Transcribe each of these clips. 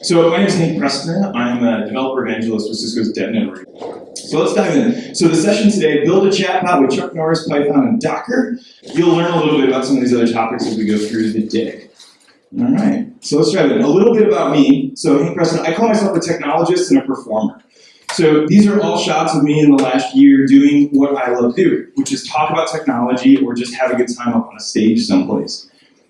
So my name is Hank Preston. I'm a developer evangelist with Cisco's DevNet. So let's dive in. So the session today, build a chatbot with Chuck Norris, Python, and Docker. You'll learn a little bit about some of these other topics as we go through the day. All right, so let's dive in. A little bit about me. So Hank Preston, I call myself a technologist and a performer. So these are all shots of me in the last year doing what I love to do, which is talk about technology or just have a good time up on a stage someplace.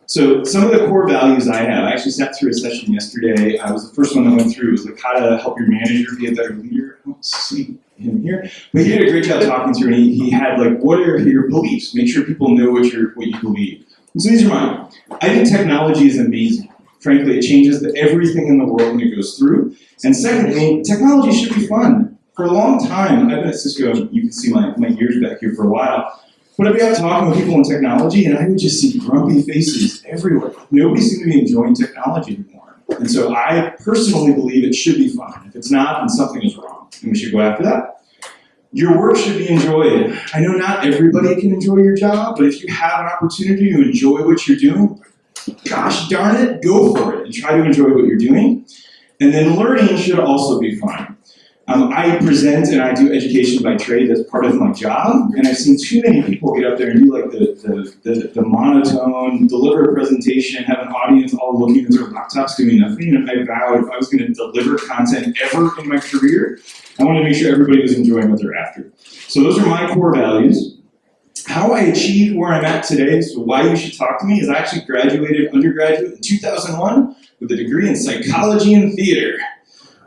So some of the core values I have, I actually sat through a session yesterday. I was the first one that went through. It was like how to help your manager be a better leader. I don't see him here, but he did a great job talking through. And he, he had like, what are your beliefs? Make sure people know what you what you believe. And so these are mine. I think technology is amazing. Frankly, it changes the, everything in the world when it goes through. And secondly, technology should be fun. For a long time, I've been at Cisco. You can see my, my years back here for a while. Be out talking with people in technology, and I would just see grumpy faces everywhere. Nobody seemed to be enjoying technology anymore. And so I personally believe it should be fun. If it's not, then something is wrong, and we should go after that. Your work should be enjoyed. I know not everybody can enjoy your job, but if you have an opportunity to enjoy what you're doing, gosh darn it, go for it and try to enjoy what you're doing. And then learning should also be fun. Um, I present and I do education by trade as part of my job, and I've seen too many people get up there and do like the, the, the, the monotone, deliver a presentation, have an audience all looking at their laptops doing nothing, and I vowed if I was going to deliver content ever in my career, I wanted to make sure everybody was enjoying what they're after. So those are my core values. How I achieved where I'm at today, so why you should talk to me, is I actually graduated undergraduate in 2001 with a degree in psychology and theater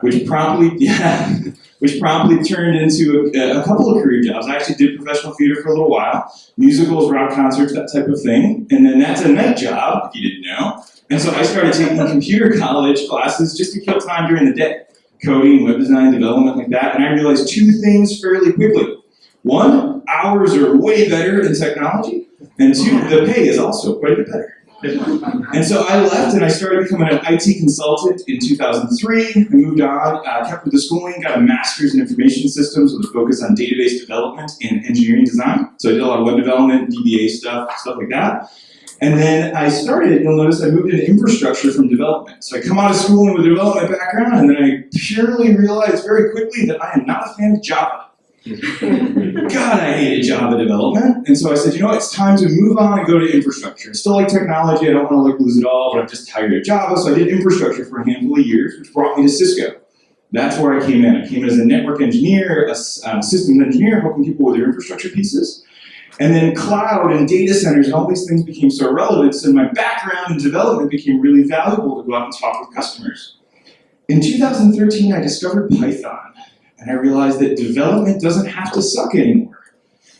which promptly, yeah, which promptly turned into a, a, couple of career jobs. I actually did professional theater for a little while, musicals, rock concerts, that type of thing. And then that's a night job, if you didn't know. And so I started taking computer college classes just to kill time during the day. Coding, web design, development, like that. And I realized two things fairly quickly. One, hours are way better in technology. And two, the pay is also quite a bit better. And so I left and I started becoming an IT consultant in 2003. I moved on, uh, kept with the schooling, got a master's in information systems with a focus on database development and engineering design. So I did a lot of web development, DBA stuff, stuff like that. And then I started, you'll notice I moved into infrastructure from development. So I come out of schooling with a development background and then I purely realized very quickly that I am not a fan of Java. God, I hated Java development. And so I said, you know it's time to move on and go to infrastructure. I still like technology, I don't want to like lose it all, but I'm just tired of Java. So I did infrastructure for a handful of years, which brought me to Cisco. That's where I came in. I came in as a network engineer, a um, systems engineer, helping people with their infrastructure pieces. And then cloud and data centers and all these things became so relevant, so my background in development became really valuable to go out and talk with customers. In 2013, I discovered Python. And I realized that development doesn't have to suck anymore.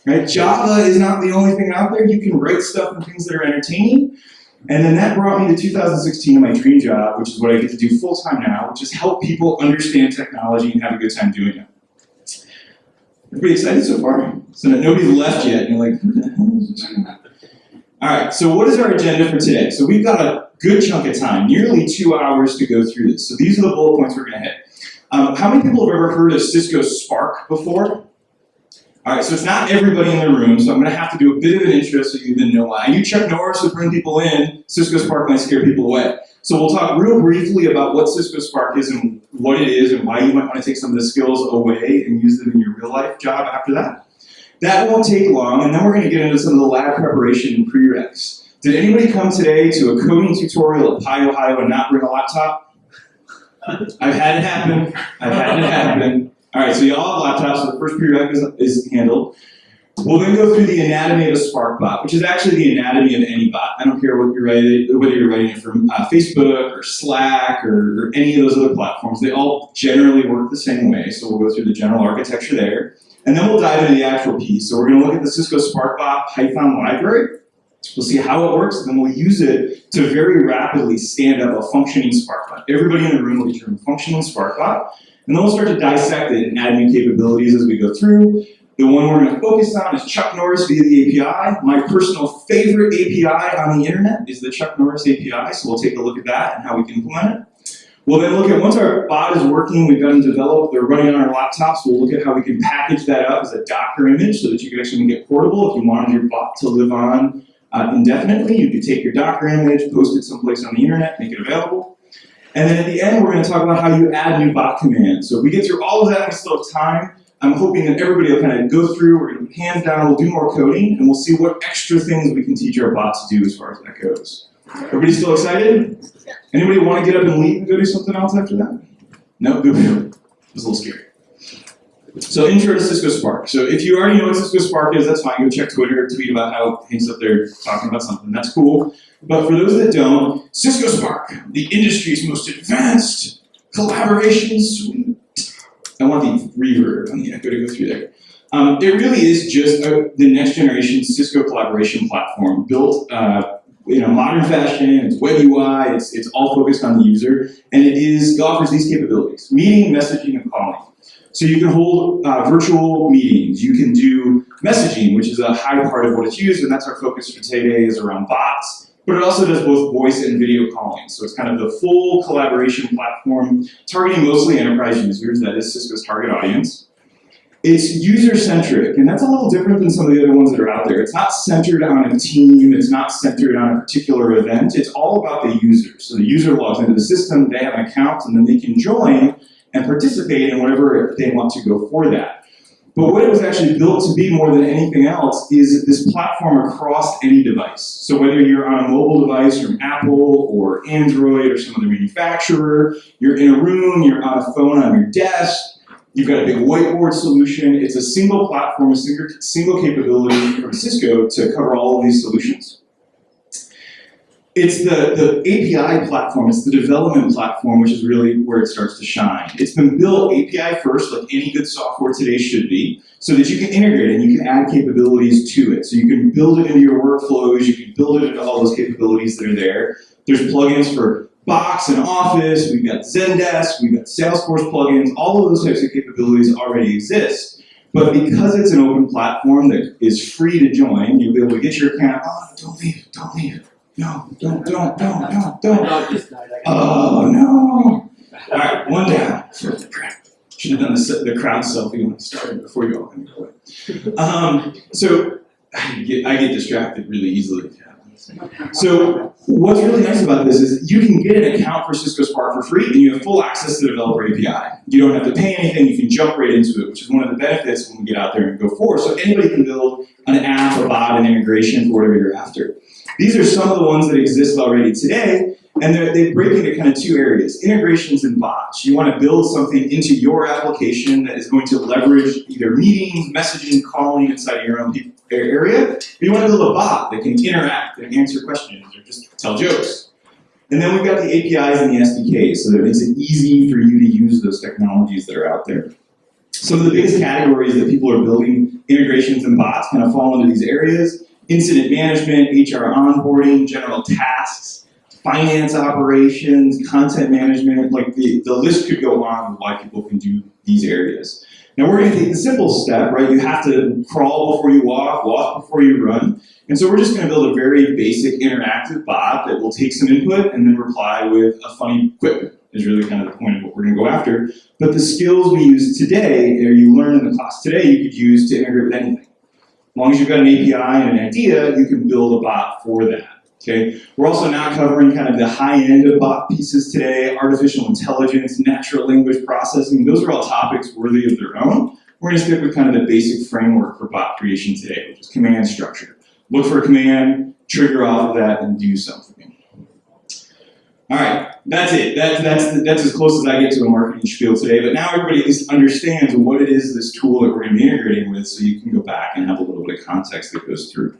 Right? Java is not the only thing out there. You can write stuff and things that are entertaining. And then that brought me to 2016 and my dream job, which is what I get to do full time now, which is help people understand technology and have a good time doing it. Everybody excited so far? So that nobody's left yet, and you're like? All right, so what is our agenda for today? So we've got a good chunk of time, nearly two hours to go through this. So these are the bullet points we're gonna hit. Um, how many people have ever heard of Cisco Spark before? All right, so it's not everybody in the room, so I'm going to have to do a bit of an intro so you even know why. I knew Chuck Norris would bring people in. Cisco Spark might scare people away. So we'll talk real briefly about what Cisco Spark is and what it is and why you might want to take some of the skills away and use them in your real life job after that. That won't take long, and then we're going to get into some of the lab preparation and prereqs. Did anybody come today to a coding tutorial at PyOhio and not bring a laptop? I've had it happen. I've had it happen. All right, so y'all have laptops, so the first prereq is, is handled. We'll then go through the anatomy of a Spark bot, which is actually the anatomy of any bot. I don't care what you're writing, whether you're writing it from uh, Facebook or Slack or, or, any of those other platforms. They all generally work the same way, so we'll go through the general architecture there. And then we'll dive into the actual piece. So we're going to look at the Cisco Spark bot Python library. We'll see how it works, and then we'll use it to very rapidly stand up a functioning SparkBot. Everybody in the room will be termed functioning SparkBot, and then we'll start to dissect it and add new capabilities as we go through. The one we're going to focus on is Chuck Norris via the API. My personal favorite API on the internet is the Chuck Norris API, so we'll take a look at that and how we can implement it. We'll then look at, once our bot is working, we've got them developed, they're running on our laptops, we'll look at how we can package that up as a Docker image so that you can actually make it portable if you wanted your bot to live on uh, indefinitely. You could take your Docker image, post it someplace on the internet, make it available. And then at the end, we're going to talk about how you add new bot commands. So if we get through all of that and we still have time, I'm hoping that everybody will kind of go through, we're going to hands down, we'll do more coding, and we'll see what extra things we can teach our bots to do as far as that goes. Everybody still excited? Anybody want to get up and leave and go do something else after that? No? Good. It was a little scary. So intro to Cisco Spark. So if you already know what Cisco Spark is, that's fine. Go check Twitter, tweet about how Hank's up there talking about something. That's cool. But for those that don't, Cisco Spark, the industry's most advanced collaboration suite I want the reverb on the echo to go through there. Um, it really is just a, the next generation Cisco collaboration platform built uh, in a modern fashion. It's web UI. It's, it's all focused on the user, and it is it offers these capabilities: meeting, messaging, and calling. So you can hold uh, virtual meetings. You can do messaging, which is a high part of what it's used, and that's our focus for today is around bots but it also does both voice and video calling. So it's kind of the full collaboration platform targeting mostly enterprise users, that is Cisco's target audience. It's user-centric, and that's a little different than some of the other ones that are out there. It's not centered on a team, it's not centered on a particular event, it's all about the user. So the user logs into the system, they have an account, and then they can join and participate in whatever they want to go for that. But what it was actually built to be more than anything else is this platform across any device. So whether you're on a mobile device from Apple or Android or some other manufacturer, you're in a room, you're on a phone on your desk, you've got a big whiteboard solution, it's a single platform, a single, single capability from Cisco to cover all of these solutions. It's the, the API platform, it's the development platform, which is really where it starts to shine. It's been built API first, like any good software today should be, so that you can integrate it and you can add capabilities to it. So you can build it into your workflows, you can build it into all those capabilities that are there. There's plugins for Box and Office, we've got Zendesk, we've got Salesforce plugins, all of those types of capabilities already exist. But because it's an open platform that is free to join, you'll be able to get your account, oh, don't leave, don't leave no, don't, don't, don't, don't, don't. Oh, no. All right, one down. Should have done the, the crowd selfie when I started before you all came to Um, so I get, I get distracted really easily. So what's really nice about this is you can get an account for Cisco Spark for free and you have full access to the developer API. You don't have to pay anything, you can jump right into it, which is one of the benefits when we get out there and go forward. So anybody can build an app, a bot, an integration for whatever you're after. These are some of the ones that exist already today, and they break into kind of two areas, integrations and bots. You want to build something into your application that is going to leverage either meetings, messaging, calling inside your own area, you want to build a bot that can interact and answer questions or just tell jokes. And then we've got the APIs and the SDKs, so that it makes it easy for you to use those technologies that are out there. Some of the biggest categories that people are building integrations and bots kind of fall into these areas incident management, HR onboarding, general tasks, finance operations, content management, like the, the list could go on why people can do these areas. Now we're gonna take the simple step, right? You have to crawl before you walk, walk before you run. And so we're just gonna build a very basic interactive bot that will take some input and then reply with a funny quip is really kind of the point of what we're gonna go after. But the skills we use today, or you learn in the class today, you could use to integrate with anything. As long as you've got an API and an idea, you can build a bot for that. Okay, we're also now covering kind of the high end of bot pieces today, artificial intelligence, natural language processing. Those are all topics worthy of their own. We're going to stick with kind of the basic framework for bot creation today, which is command structure. Look for a command, trigger off of that, and do something. All right, that's it. That, that's, that's as close as I get to a marketing spiel today, but now everybody at least understands what it is, this tool that we're going to be integrating with, so you can go back and have a little bit of context that goes through.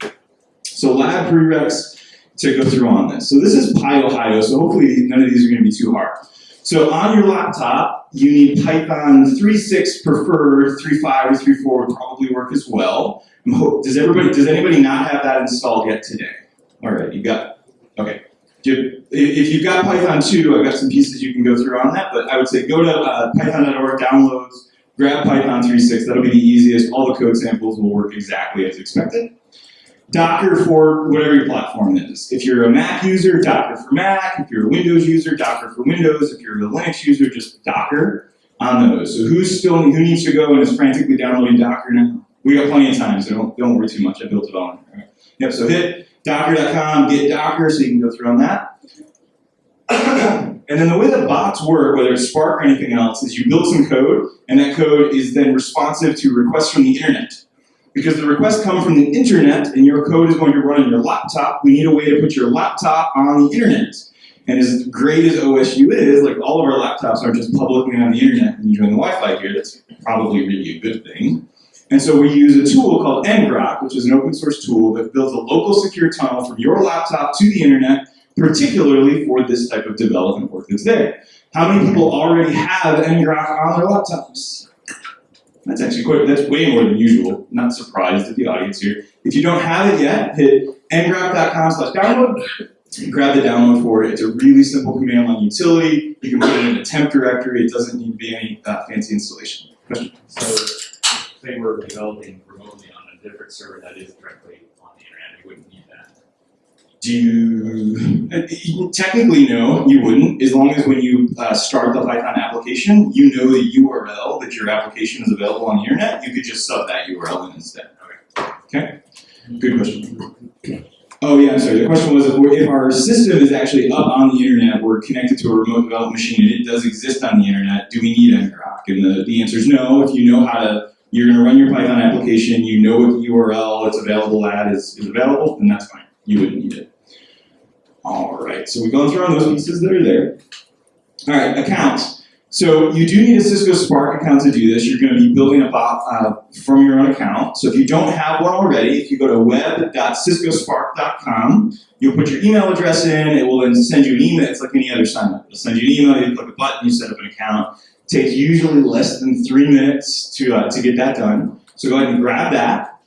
So lab prereqs to go through on this. So this is PyOhio, so hopefully none of these are going to be too hard. So on your laptop, you need Python 3.6 preferred, 3.5 or 3.4 would probably work as well. Does everybody, does anybody not have that installed yet today? All right, you got, okay if you've got Python 2, I've got some pieces you can go through on that, but I would say go to uh, python.org, downloads, grab Python 3.6, that'll be the easiest. All the code samples will work exactly as expected. Docker for whatever your platform is. If you're a Mac user, Docker for Mac. If you're a Windows user, Docker for Windows. If you're a Linux user, just Docker on those. So who's still, who needs to go and is frantically downloading Docker now? We got plenty of time, so don't, don't worry too much. I built it all. Right. Yep, so hit docker.com, get Docker, so you can go through on that. And then the way that bots work, whether it's Spark or anything else, is you build some code, and that code is then responsive to requests from the internet. Because the requests come from the internet, and your code is going to run on your laptop, we need a way to put your laptop on the internet. And as great as OSU is, like all of our laptops are just publicly on the internet and you join the Wi-Fi here, that's probably really a good thing. And so we use a tool called ngrok, which is an open source tool that builds a local secure tunnel from your laptop to the internet, particularly for this type of development work that's there. How many people already have ngrok on their laptops? That's actually quite, that's way more than usual. Not surprised at the audience here. If you don't have it yet, hit ngrok.com slash download, grab the download for it. It's a really simple command line utility. You can put it in a temp directory. It doesn't need to be any uh, fancy installation. Question? So, say we're developing remotely on a different server that is directly on the internet, we wouldn't need that. Do you, uh, technically no, you wouldn't, as long as when you uh, start the Python application, you know the URL that your application is available on the internet, you could just sub that URL in instead. Okay? Good question. Oh yeah, I'm sorry, the question was if, we're, if our system is actually up on the internet, we're connected to a remote development machine and it does exist on the internet, do we need ngrok? And the, the answer is no, if you know how to, you're gonna run your Python application, you know what the URL it's available at is, is available, then that's fine, you wouldn't need it. All right, so we've gone through all those pieces that are there. All right, accounts. So you do need a Cisco Spark account to do this. You're going to be building a bot uh, from your own account. So if you don't have one already, if you go to web.ciscospark.com, you'll put your email address in. It will then send you an email. It's like any other sign up. It'll send you an email. You click a button. You set up an account. Takes usually less than three minutes to uh, to get that done. So go ahead and grab that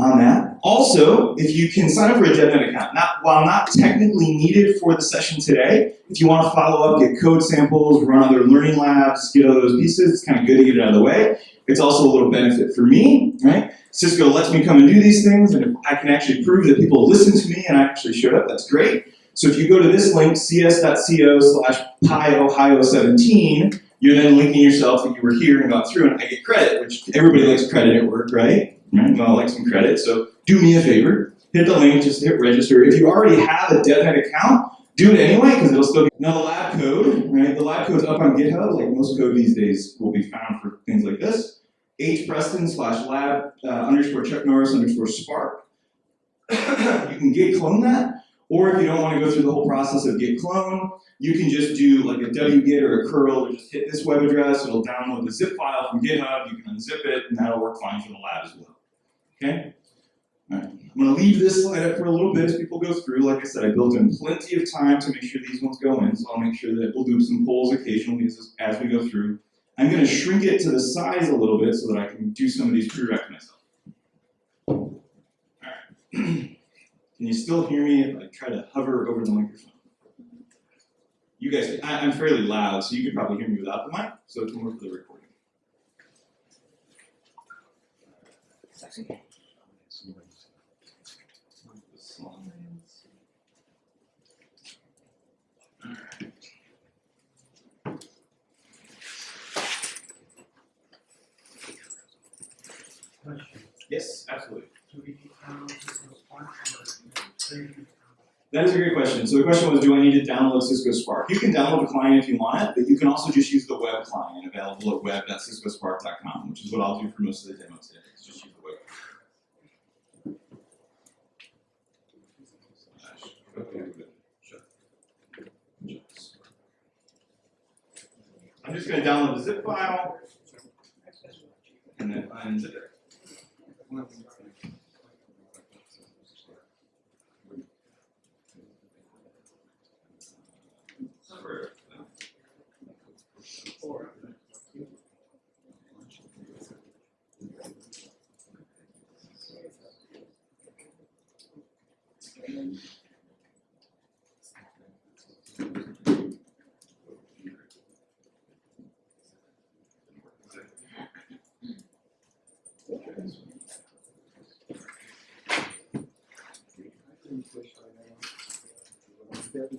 on that. Also, if you can sign up for a DevNet account, not, while not technically needed for the session today, if you want to follow up, get code samples, run other learning labs, get all those pieces, it's kind of good to get it out of the way. It's also a little benefit for me, right? Cisco lets me come and do these things, and if I can actually prove that people listen to me and I actually showed up, that's great. So if you go to this link, cs.co slash pyohio17, you're then linking yourself that you were here and got through, and I get credit, which everybody likes credit at work, right? Right? We all like some credit, so do me a favor, hit the link, just hit register. If you already have a DevNet account, do it anyway, because it'll still be, now the lab code, right, the lab code's up on GitHub, like most code these days will be found for things like this. H Preston slash lab uh, underscore Chuck Norris underscore Spark. you can git clone that, or if you don't want to go through the whole process of git clone, you can just do like a wget or a curl, or just hit this web address, it'll download the zip file from GitHub, you can unzip it, and that'll work fine for the lab as well. Okay? All right. I'm going to leave this slide up for a little bit as people go through. Like I said, I built in plenty of time to make sure these ones go in, so I'll make sure that we'll do some polls occasionally as, as we go through. I'm going to shrink it to the size a little bit so that I can do some of these prereqs myself. All right. can you still hear me if I try to hover over the microphone? You guys, I, I'm fairly loud, so you could probably hear me without the mic, so it's more for the recording. Yes, absolutely. That is a great question. So the question was, do I need to download Cisco Spark? You can download the client if you want it, but you can also just use the web client available at web.ciscospark.com, which is what I'll do for most of the demo today. is Just use the web. I'm just going to download the zip file and then unzip it. Alright,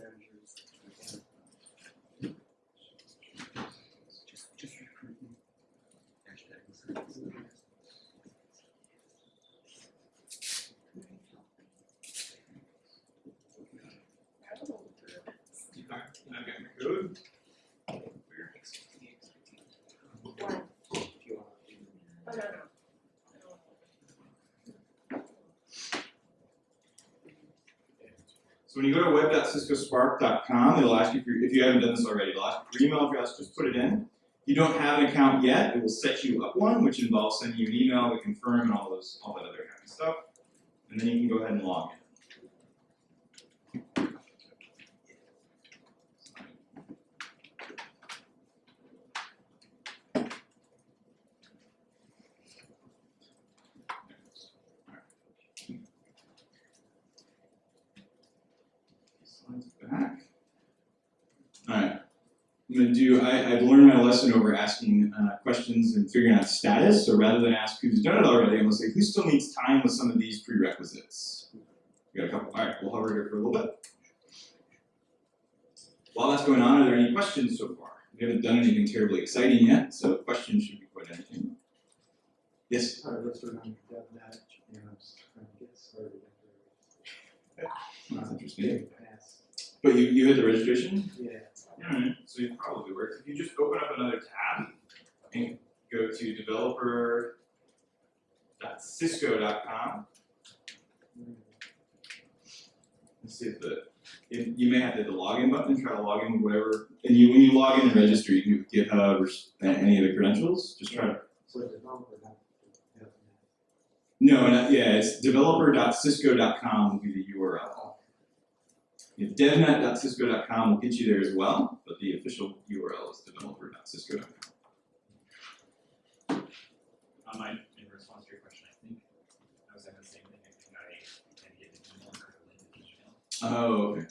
and I've got my code. When you go to web.ciscospark.com, it'll ask you for, if you haven't done this already, it'll ask you for email address, just put it in. If you don't have an account yet, it will set you up one, which involves sending you an email to confirm and all those, all that other kind of stuff. And then you can go ahead and log in. Slides back. Alright. I'm gonna do, I, I've learned my lesson over asking uh, questions and figuring out status, so rather than ask who's done it already, I'm gonna say who still needs time with some of these prerequisites. We got a couple, alright, we'll hover here for a little bit. While that's going on, are there any questions so far? We haven't done anything terribly exciting yet, so questions should be quite entertaining. Yes? Sorry, let's run on DevNet, and I'm just trying to get started. That's interesting. But you, you hit the registration? Yeah. So it probably works. If you just open up another tab and go to developer.cisco.com, let's see if the, if, you may have to hit the login button, try to log in whatever, and you, when you log in and register, you can do GitHub uh, or any of the credentials, just try to, So developer, not DevNet. no, not, yeah, it's developer.cisco.com will be the URL. If devnet.cisco.com will get you there as well, but the official URL is developer.cisco.com. Um, I, in response to your question, I think I was saying the same thing, I think I can get an email or a email. Oh, okay.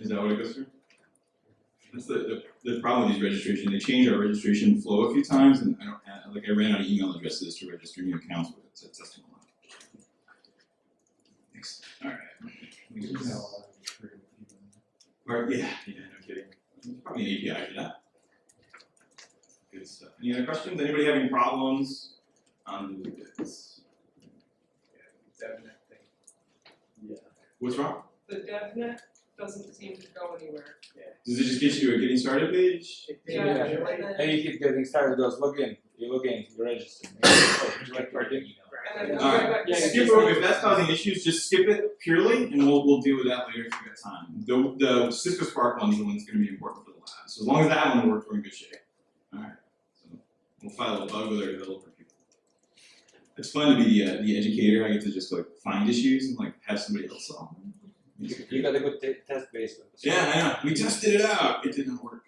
Is that what it goes through? That's the, the, the problem with these registration, they change our registration flow a few times and I don't, uh, like I ran out of email addresses to register new accounts with, so it's testing a lot. Thanks. for people. Or, yeah, yeah, no kidding. There's probably an API for that. Good stuff. Any other questions? Anybody having problems on the bits? DevNet thing. Yeah. What's wrong? The DevNet doesn't seem to go anywhere. Yeah. Does it just get you a getting started page? Yeah, Yeah. and And you keep getting started, just log in, you log in, you register. You like party? Email. and then. Alright, skip over, if that's causing issues, just skip it purely, and we'll, we'll deal with that later if we got time. The, the Cisco Spark one's the one that's gonna be important for the lab, so as long as that one works, we're in good shape. Alright, so, we'll file a bug with our developer people. It's fun to be the, uh, the educator, I get to just like find issues and like have somebody else solve them. You got a good test base. with. Yeah, I know, we tested it out, it did not work.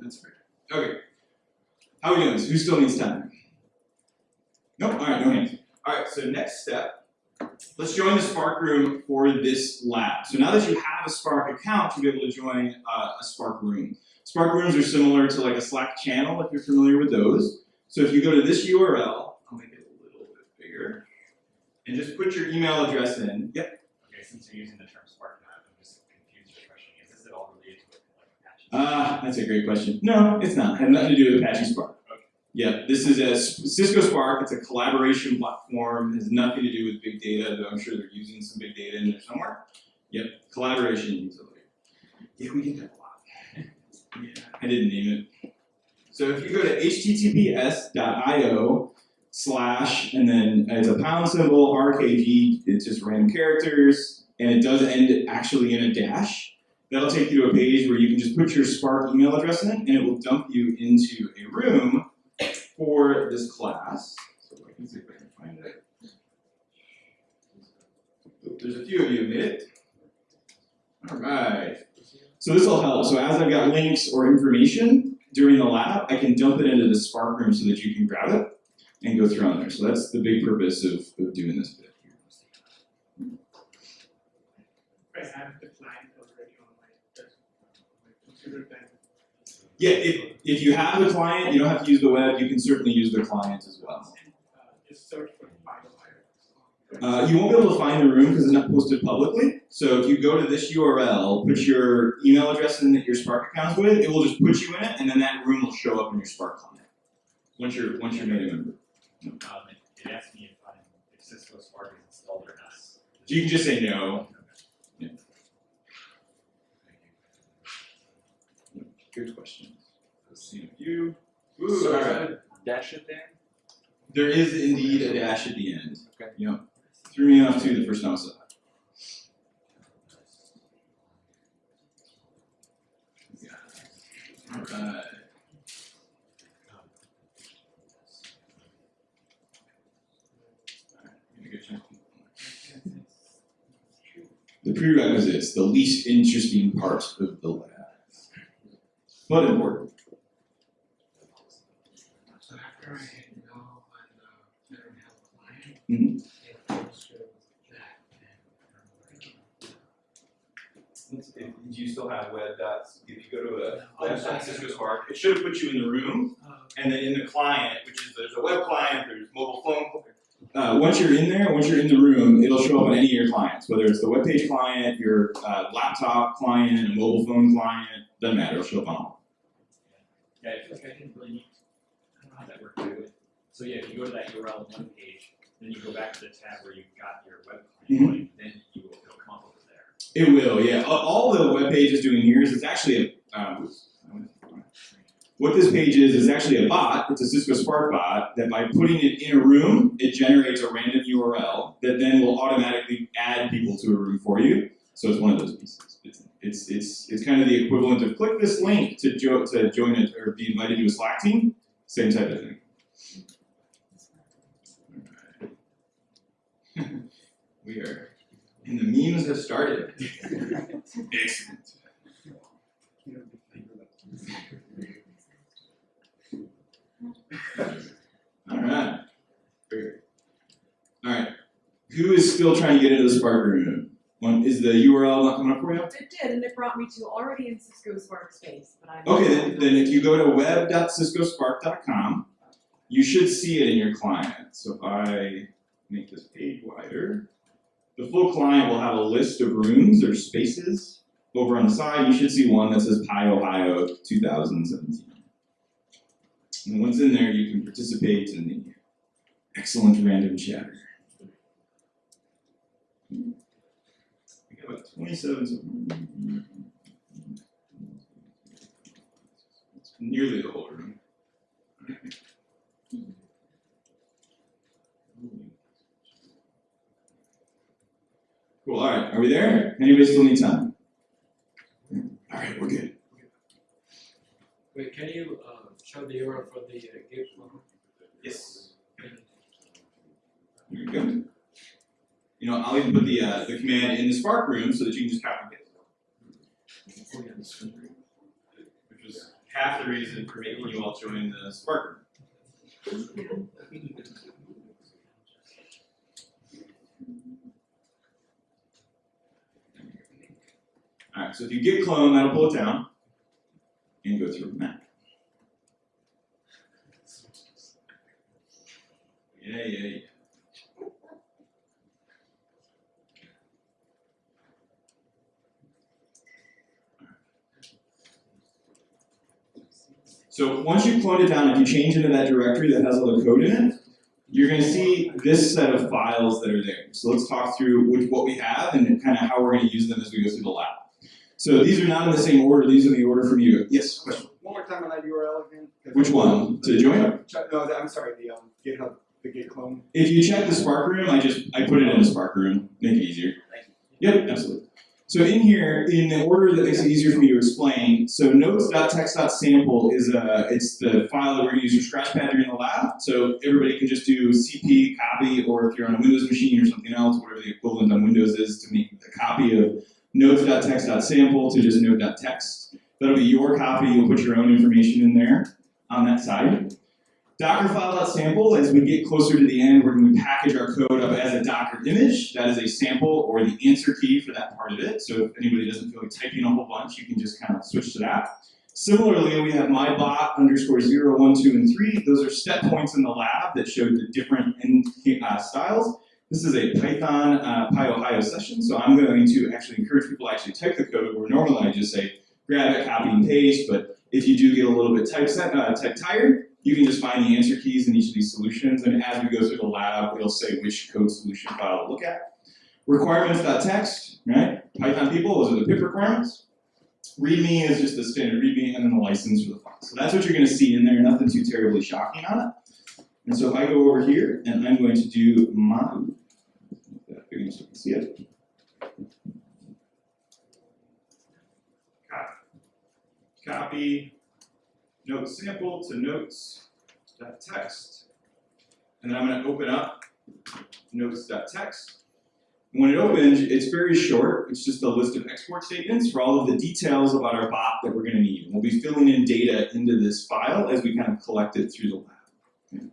That's great. Okay. How are we doing? Who still needs time? Nope, alright, no hands. Alright, so next step, let's join the Spark room for this lab. So now that you have a Spark account, you'll be able to join uh, a Spark room. Spark rooms are similar to like a Slack channel if you're familiar with those. So if you go to this URL, I'll make it a little bit bigger, and just put your email address in. Yep. Okay, since you're using the term Spark now, I'm just confused with the question, is this at all related to Ah, that's a great question. No, it's not. It had nothing to do with Apache Spark. Okay. Yeah, this is a Cisco Spark. It's a collaboration platform. It has nothing to do with big data, though I'm sure they're using some big data in there somewhere. Yep, collaboration utility. Yeah, we get that a lot. Yeah, I didn't name it. So if you go to https.io slash and then it's a pound symbol RKG, it's just random characters, and it does end actually in a dash. That'll take you to a page where you can just put your Spark email address in, it, and it will dump you into a room for this class. So I can see if I can find it. There's a few of you made it. All right. So this will help. So as I've got links or information during the lab, I can dump it into the Spark room so that you can grab it and go through on there. So that's the big purpose of, of doing this bit here. I have the client already on my desk, my computer then. Yeah, if, if you have the client, you don't have to use the web, you can certainly use the client as well. Uh, just search for file Uh, you won't be able to find the room because it's not posted publicly. So if you go to this URL, put your email address in that your Spark account's with, it will just put you in it, and then that room will show up in your Spark client. Once you're once you're made a member. Um, it, it asked me if I'm, if Cisco Spark is installed or not. So you can just say no. Good question. I've seen a few. Ooh, so is uh, a dash at the end? There is indeed a dash at the end. Okay. Yep. You know, threw me off too the first time I saw. Yeah. All right. The prerequisites, the least interesting part of the letter. But important. So after I hit no on the Federal Health Client. Mhm. It goes that and. Do you still have web dots? If you go to a web sorry. dot Spark, it should have put you in the room, Uh, and then in the client, which is there's a web client, there's mobile phone. Uh, once you're in there, once you're in the room, it'll show up on any of your clients, whether it's the web page client, your uh, laptop client, a mobile phone client, doesn't matter, it'll show up on all. Yeah, I feel like I didn't really need, I don't know how that worked really. So yeah, if you go to that URL on one page, then you go back to the tab where you've got your web client going, then you will, it'll come up over there. It will, yeah. All- All the web page is doing here is it's actually a, um, what this page is is actually a bot. It's a Cisco Spark bot that by putting it in a room, it generates a random URL that then will automatically add people to a room for you. So it's one of those pieces. It's it's it's, it's kind of the equivalent of click this link to jo- to join it or be invited to a Slack team. Same type of thing. Alright. we are and the memes have started. Excellent. All right. All right. Who is still trying to get into the Spark room? One, is the URL not coming up for you? It did, and it brought me to already in Cisco Spark Space, but I'm. Okay, then, then if you go to web.ciscospark.com, you should see it in your client. So if I make this page wider, the full client will have a list of rooms or spaces. Over on the side, you should see one that says PyOhio 2017. And once in there, you can participate in the excellent random chatter. We got about 27. is nearly the whole room. Cool, alright, are we there? Anybody still need time? Alright, we're good. Wait, can you uh, show the URL for the uh, one? Yes. Here we go. You know, I'll even put the uh, the command in the Spark room so that you can just copy paste. Which was half the reason for making you all join the Spark room. Alright, so if you git clone, that'll pull it down and go through Mac. Yeah, yeah, yeah. So once you clone it down, if you change into that directory that has all the code in it, you're going to see this set of files that are there. So let's talk through which, what we have and kind of how we're going to use them as we go through the lab. So these are not in the same order. These are in the order from you. Yes, question. One more time on that URL again. Which one? To join? No, the- I'm sorry, the um, GitHub, the Git clone. If you check the Spark room, I just I put it in the Spark room, make it easier. Yep, absolutely. So in here, in the order that makes it easier for me to explain, so notes.text.sample is a it's the file that we're gonna use for Scratchpad during the lab. So everybody can just do CP copy, or if you're on a Windows machine or something else, whatever the equivalent on Windows is, to make a copy of notes.text.sample to just note.text. That'll be your copy. You'll put your own information in there on that side. Dockerfile.sample, as we get closer to the end, we're going to package our code up as a Docker image. That is a sample or the answer key for that part of it. So if anybody doesn't feel like typing a whole bunch, you can just kind of switch to that. Similarly, we have mybot underscore 0, 1, 2, and 3. Those are step points in the lab that showed the different uh, styles. This is a Python uh, PyOhio session, so I'm going to actually encourage people to actually type the code where normally I just say grab it, copy and paste, but if you do get a little bit type, set, uh, type tired, you can just find the answer keys in each of these solutions, and as we go through the lab, it'll say which code solution file to look at. Requirements.txt, right? Python people, those are the pip requirements. README is just the standard README, and then the license for the file. So that's what you're going to see in there, nothing too terribly shocking on it. And so if I go over here, and I'm going to do my, make that big enough you can see it. Copy. Note sample to notes.text. And then I'm going to open up notes.text. And when it opens, it's very short. It's just a list of export statements for all of the details about our bot that we're going to need. And we'll be filling in data into this file as we kind of collect it through the lab.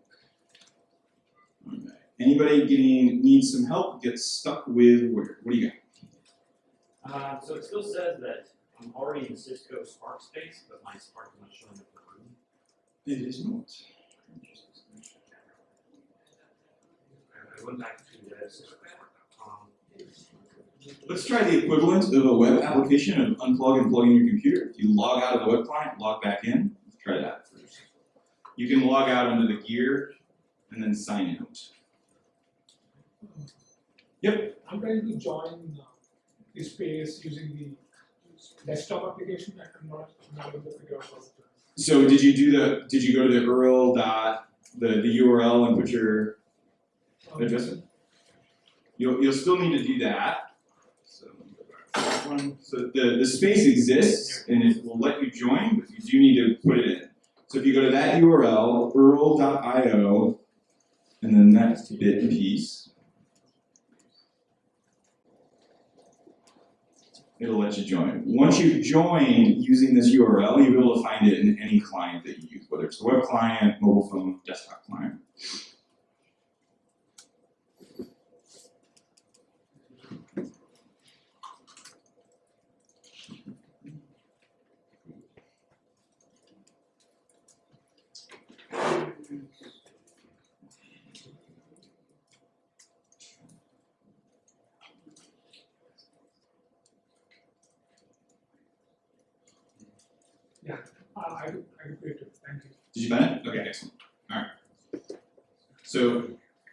Okay. Anybody getting needs some help? Get stuck with where? What do you got? Uh, so it still says that I'm already in Cisco Spark space, but my Spark is not showing up in the room. It is not. I went back to the ciscospark.com. Let's try the equivalent of a web application of unplug and plug in your computer. If you log out of the web client, log back in. Let's try that first. You can log out under the gear and then sign out. Yep. I'm trying to join uh, the space using the desktop application and I'm not, not able to figure out how to. So did you do the, did you go to the URL dot, the, the URL and put your Um, address in? You'll, you'll still need to do that. So, one. so the, the space exists and it will let you join, but you do need to put it in. So if you go to that URL, url.io, and then that bit piece, it'll let you join. Once you've joined using this URL, you'll be able to find it in any client that you use, whether it's the web client, mobile phone, desktop client. Uh, I, I created, thank you. Did you find it? Okay, excellent. Alright. So,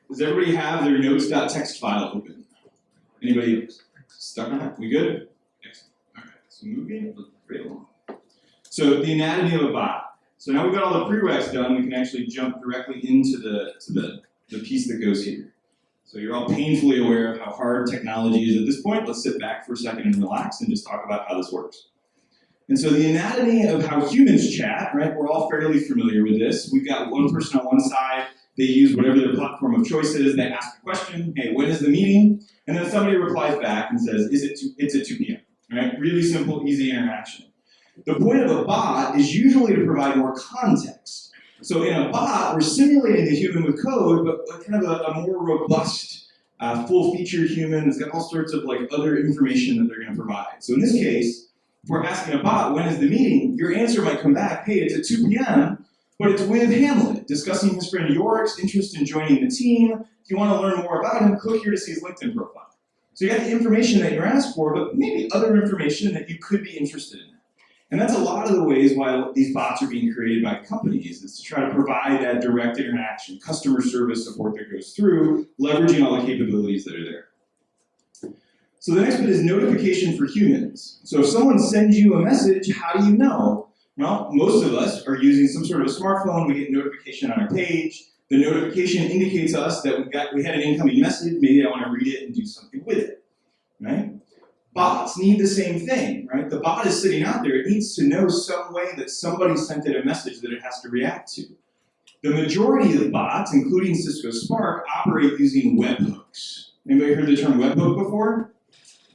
does everybody have their notes.txt file open? Anybody stuck on it? We good? Excellent. Alright, so moving right along. So the anatomy of a bot. So now we've got all the prereqs done, we can actually jump directly into the to the, the piece that goes here. So you're all painfully aware of how hard technology is at this point. Let's sit back for a second and relax and just talk about how this works. And so the anatomy of how humans chat, right, we're all fairly familiar with this. We've got one person on one side, they use whatever their platform of choice is, they ask a question, hey, when is the meeting? And then somebody replies back and says, is it two, it's at 2 p.m., right? Really simple, easy interaction. The point of a bot is usually to provide more context. So in a bot, we're simulating the human with code, but kind of a, a more robust, uh, full-featured human that's got all sorts of like other information that they're going to provide. So in this case, we're asking a bot, when is the meeting, your answer might come back, hey, it's at 2 p.m., but it's with Hamlet, discussing his friend Yorick's interest in joining the team. If you want to learn more about him, click here to see his LinkedIn profile. So you got the information that you're asked for, but maybe other information that you could be interested in. And that's a lot of the ways why these bots are being created by companies, is to try to provide that direct interaction, customer service support that goes through, leveraging all the capabilities that are there. So the next bit is notification for humans. So if someone sends you a message, how do you know? Well, most of us are using some sort of a smartphone, we get notification on our page. The notification indicates us that we got we had an incoming message, maybe I want to read it and do something with it. Right? Bots need the same thing, right? The bot is sitting out there, it needs to know some way that somebody sent it a message that it has to react to. The majority of bots, including Cisco Spark, operate using webhooks. Anybody heard the term webhook before?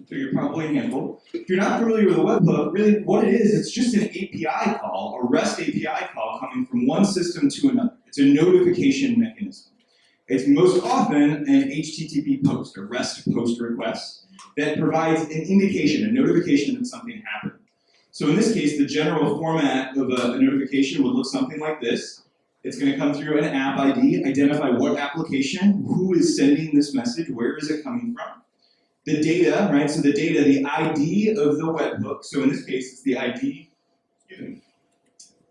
So you're probably a handful. If you're not familiar with a webhook, really what it is, it's just an API call, a REST API call coming from one system to another. It's a notification mechanism. It's most often an HTTP post, a REST post request, that provides an indication, a notification that something happened. So in this case, the general format of a, a notification would look something like this. It's going to come through an app ID, identify what application, who is sending this message, where is it coming from. The data, right, so the data, the ID of the webhook, so in this case it's the ID, the,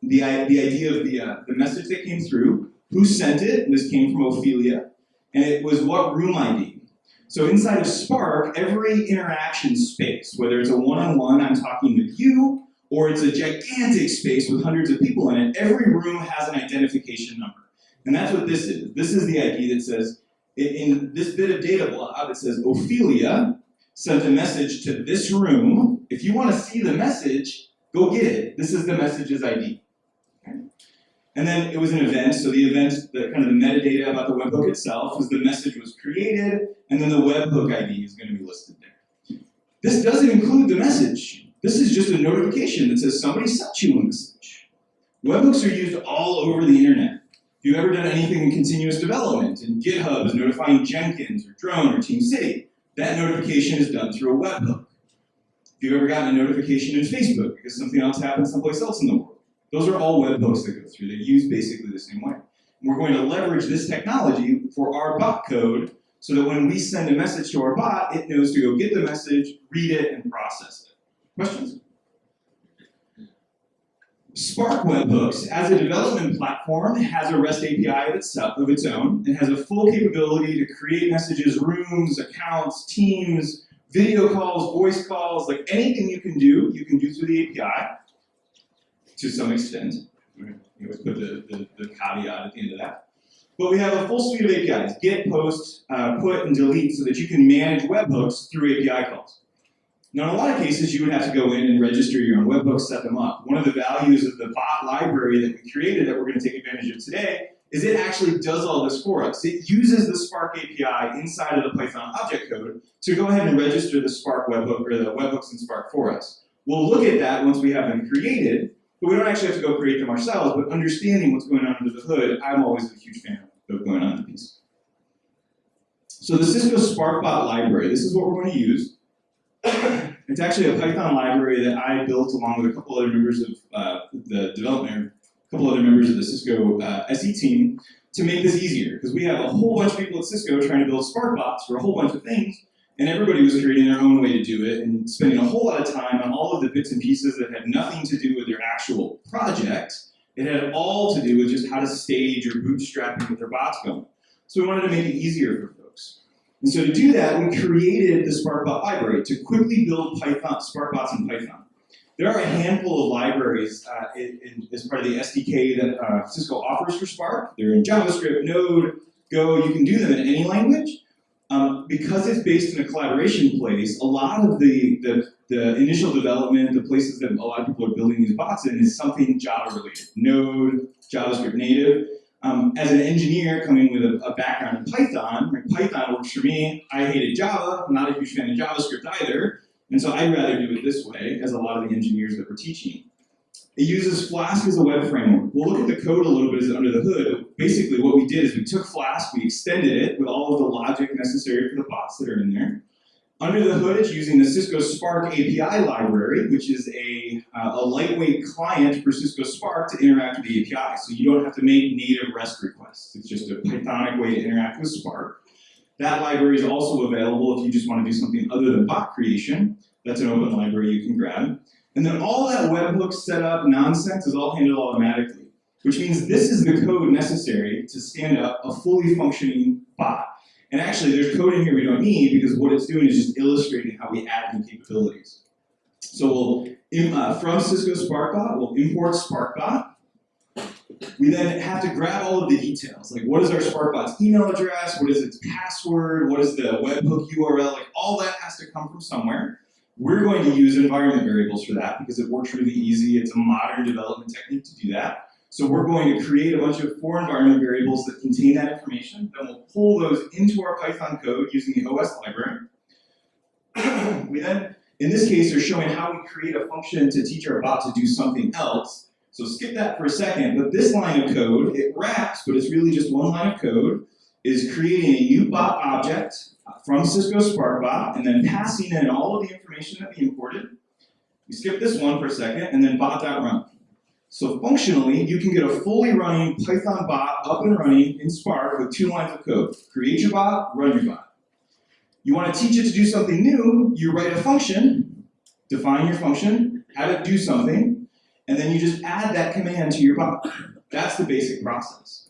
the ID of the, uh, the message that came through, who sent it, this came from Ophelia, and it was what room ID. So inside of Spark, every interaction space, whether it's a one-on-one, I'm talking with you, or it's a gigantic space with hundreds of people in it, every room has an identification number. And that's what this is. This is the ID that says, in, this bit of data blob, it says Ophelia sent a message to this room. If you want to see the message, go get it. This is the message's ID. Okay? And then it was an event, so the event, the kind of the metadata about the webhook itself is the message was created, and then the webhook ID is going to be listed there. This doesn't include the message. This is just a notification that says somebody sent you a message. Webhooks are used all over the internet. If you've ever done anything in continuous development, in GitHub is notifying Jenkins or Drone or TeamCity, that notification is done through a webhook. If you've ever gotten a notification in Facebook because something else happened someplace else in the world, those are all webhooks that go through. They use basically the same way. And we're going to leverage this technology for our bot code so that when we send a message to our bot, it knows to go get the message, read it, and process it. Questions? Spark Webhooks, as a development platform, has a REST API of itself of its own and has a full capability to create messages, rooms, accounts, teams, video calls, voice calls, like anything you can do, you can do through the API to some extent. You always put the, the, the caveat at the end of that. But we have a full suite of APIs, get, post, uh, put, and delete so that you can manage webhooks through API calls. Now, in a lot of cases, you would have to go in and register your own webhooks, set them up. One of the values of the bot library that we created that we're going to take advantage of today is it actually does all this for us. It uses the Spark API inside of the Python object code to go ahead and register the Spark webhook or the webhooks in Spark for us. We'll look at that once we have them created, but we don't actually have to go create them ourselves, but understanding what's going on under the hood, I'm always a huge fan of going on the piece. So the Cisco SparkBot library, this is what we're going to use. it's actually a Python library that I built along with a couple other members of uh, the development, a couple other members of the Cisco uh, SE team to make this easier. Because we have a whole bunch of people at Cisco trying to build SparkBots for a whole bunch of things, and everybody was creating their own way to do it and spending a whole lot of time on all of the bits and pieces that had nothing to do with their actual project. It had all to do with just how to stage or bootstrapping with their bots going. So we wanted to make it easier for. And so to do that, we created the SparkBot library to quickly build Python, SparkBots in Python. There are a handful of libraries uh, in, in, as part of the SDK that uh, Cisco offers for Spark. They're in JavaScript, Node, Go. You can do them in any language. Um, because it's based in a collaboration place, a lot of the, the, the, initial development, the places that a lot of people are building these bots in is something Java related, Node, JavaScript native. Um, as an engineer coming with a, a background in Python, like Python works for me. I hated Java, I'm not a huge fan of JavaScript either, and so I'd rather do it this way, as a lot of the engineers that we're teaching. It uses Flask as a web framework. We'll look at the code a little bit as under the hood. Basically, what we did is we took Flask, we extended it with all of the logic necessary for the bots that are in there. Under the hood, it's using the Cisco Spark API library, which is a, uh, a lightweight client for Cisco Spark to interact with the API. So you don't have to make native REST requests. It's just a Pythonic way to interact with Spark. That library is also available if you just want to do something other than bot creation. That's an open library you can grab. And then all that webhook setup nonsense is all handled automatically, which means this is the code necessary to stand up a fully functioning bot. And actually, there's code in here we don't need because what it's doing is just illustrating how we add new capabilities. So we'll, uh, from Cisco SparkBot, we'll import SparkBot. We then have to grab all of the details, like what is our SparkBot's email address, what is its password, what is the webhook URL, like all that has to come from somewhere. We're going to use environment variables for that because it works really easy. It's a modern development technique to do that. So we're going to create a bunch of four environment variables that contain that information. Then we'll pull those into our Python code using the OS library. we then, in this case, are showing how we create a function to teach our bot to do something else. So skip that for a second, but this line of code, it wraps, but it's really just one line of code, is creating a new bot object from Cisco SparkBot and then passing in all of the information that we imported. We skip this one for a second and then bot.run. So functionally, you can get a fully running Python bot up and running in Spark with two lines of code. Create your bot, run your bot. You want to teach it to do something new, you write a function, define your function, have it do something, and then you just add that command to your bot. That's the basic process.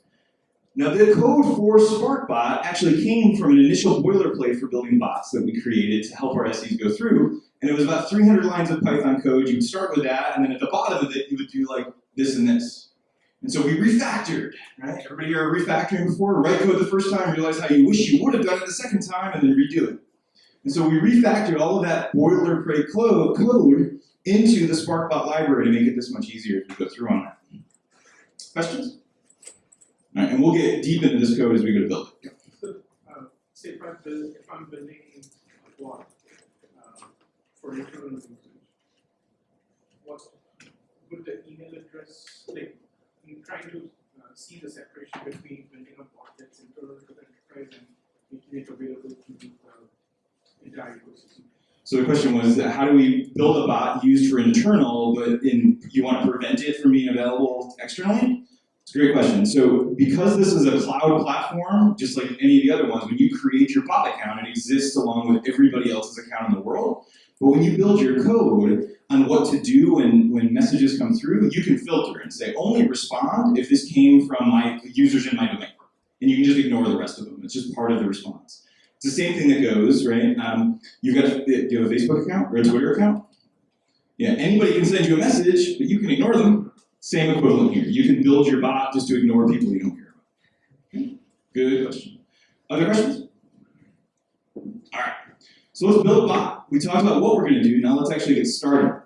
Now the code for SparkBot actually came from an initial boilerplate for building bots that we created to help our SEs go through, and it was about 300 lines of Python code. You would start with that, and then at the bottom of it, you would do like this and this. And so we refactored, right? Everybody here refactoring before? Write code the first time, realize how you wish you would have done it the second time, and then redo it. And so we refactored all of that boilerplate code into the SparkBot library to make it this much easier to go through on that. Questions? All right, and we'll get deep into this code as we go to build it. So, uh, say if I build, if I'm building a bot, uh, for internal usage, what would the email address, like, I'm trying to, uh, see the separation between building a bot that's internal to the enterprise and making it available to the entire ecosystem. So the question was, that how do we build a bot used for internal, but in, you want to prevent it from being available externally? It's a great question. So because this is a cloud platform, just like any of the other ones, when you create your bot account, it exists along with everybody else's account in the world. But when you build your code on what to do when, when messages come through, you can filter and say, only respond if this came from my users in my domain. And you can just ignore the rest of them. It's just part of the response. It's the same thing that goes, right? Um, you've got do you have a Facebook account or a Twitter account? Yeah, anybody can send you a message, but you can ignore them. Same equivalent here. You can build your bot just to ignore people you don't care about. Okay? Good question. Other questions? All right. So let's build a bot. We talked about what we're going to do. Now let's actually get started.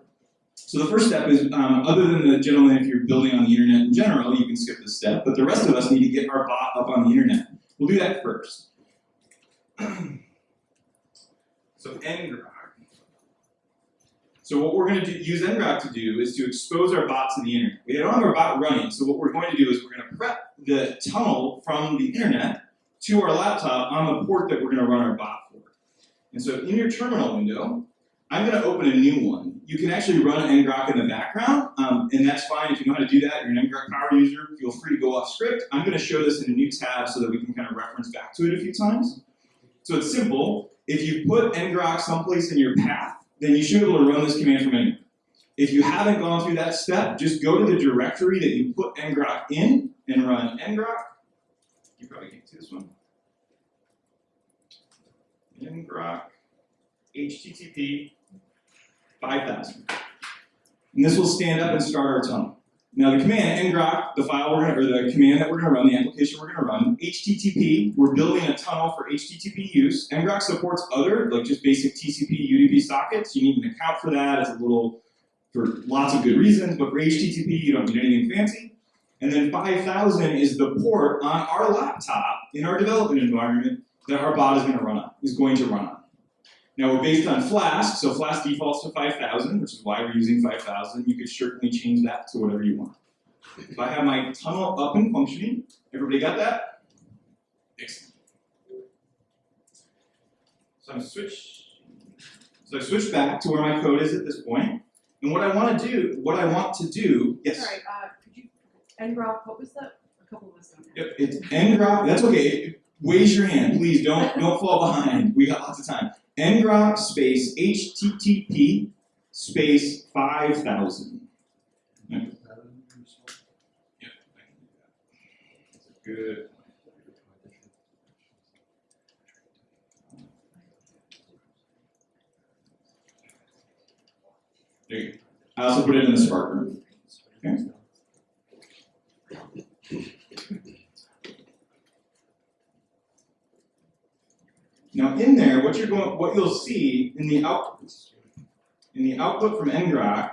So the first step is, um, other than the gentleman, if you're building on the internet in general, you can skip this step. But the rest of us need to get our bot up on the internet. We'll do that first. so ngrok. So what we're going to do, use ngrok to do is to expose our bot to the internet. We don't have our bot running, so what we're going to do is we're going to prep the tunnel from the internet to our laptop on the port that we're going to run our bot for. And so in your terminal window, I'm going to open a new one. You can actually run ngrok in the background, um, and that's fine if you know how to do that. You're an ngrok power user, feel free to go off script. I'm going to show this in a new tab so that we can kind of reference back to it a few times. So it's simple. If you put ngrok someplace in your path, then you should be able to run this command from anywhere. If you haven't gone through that step, just go to the directory that you put ngrok in and run ngrok. You probably can't see this one. ngrok http 5000. And this will stand up and start our tunnel. Now the command ngrok, the file we're gonna, or the command that we're gonna run, the application we're gonna run, HTTP, we're building a tunnel for HTTP use. ngrok supports other, like just basic TCP, UDP sockets. You need an account for that. It's a little, for lots of good reasons, but for HTTP, you don't need anything fancy. And then 5000 is the port on our laptop in our development environment that our bot is gonna run on, is going to run on. Now we're based on Flask, so Flask defaults to 5000, which is why we're using 5000. You could certainly change that to whatever you want. If I have my tunnel up and functioning, everybody got that? Excellent. So I'm switch. So I switched back to where my code is at this. And what I want to do, what I want to do, yes. Sorry, uh, could you, ngrok, what was that? A couple of us don't. Yep, it's ngrok. That's okay. Raise your hand, please. Don't don't fall behind. We got lots of time. Ngrok space http space five thousand. Yep, I can do that. Good. There you go. I also put it in the Spark room. Okay. Now in there, what you're going, what you'll see in the output, in the output from ngrok,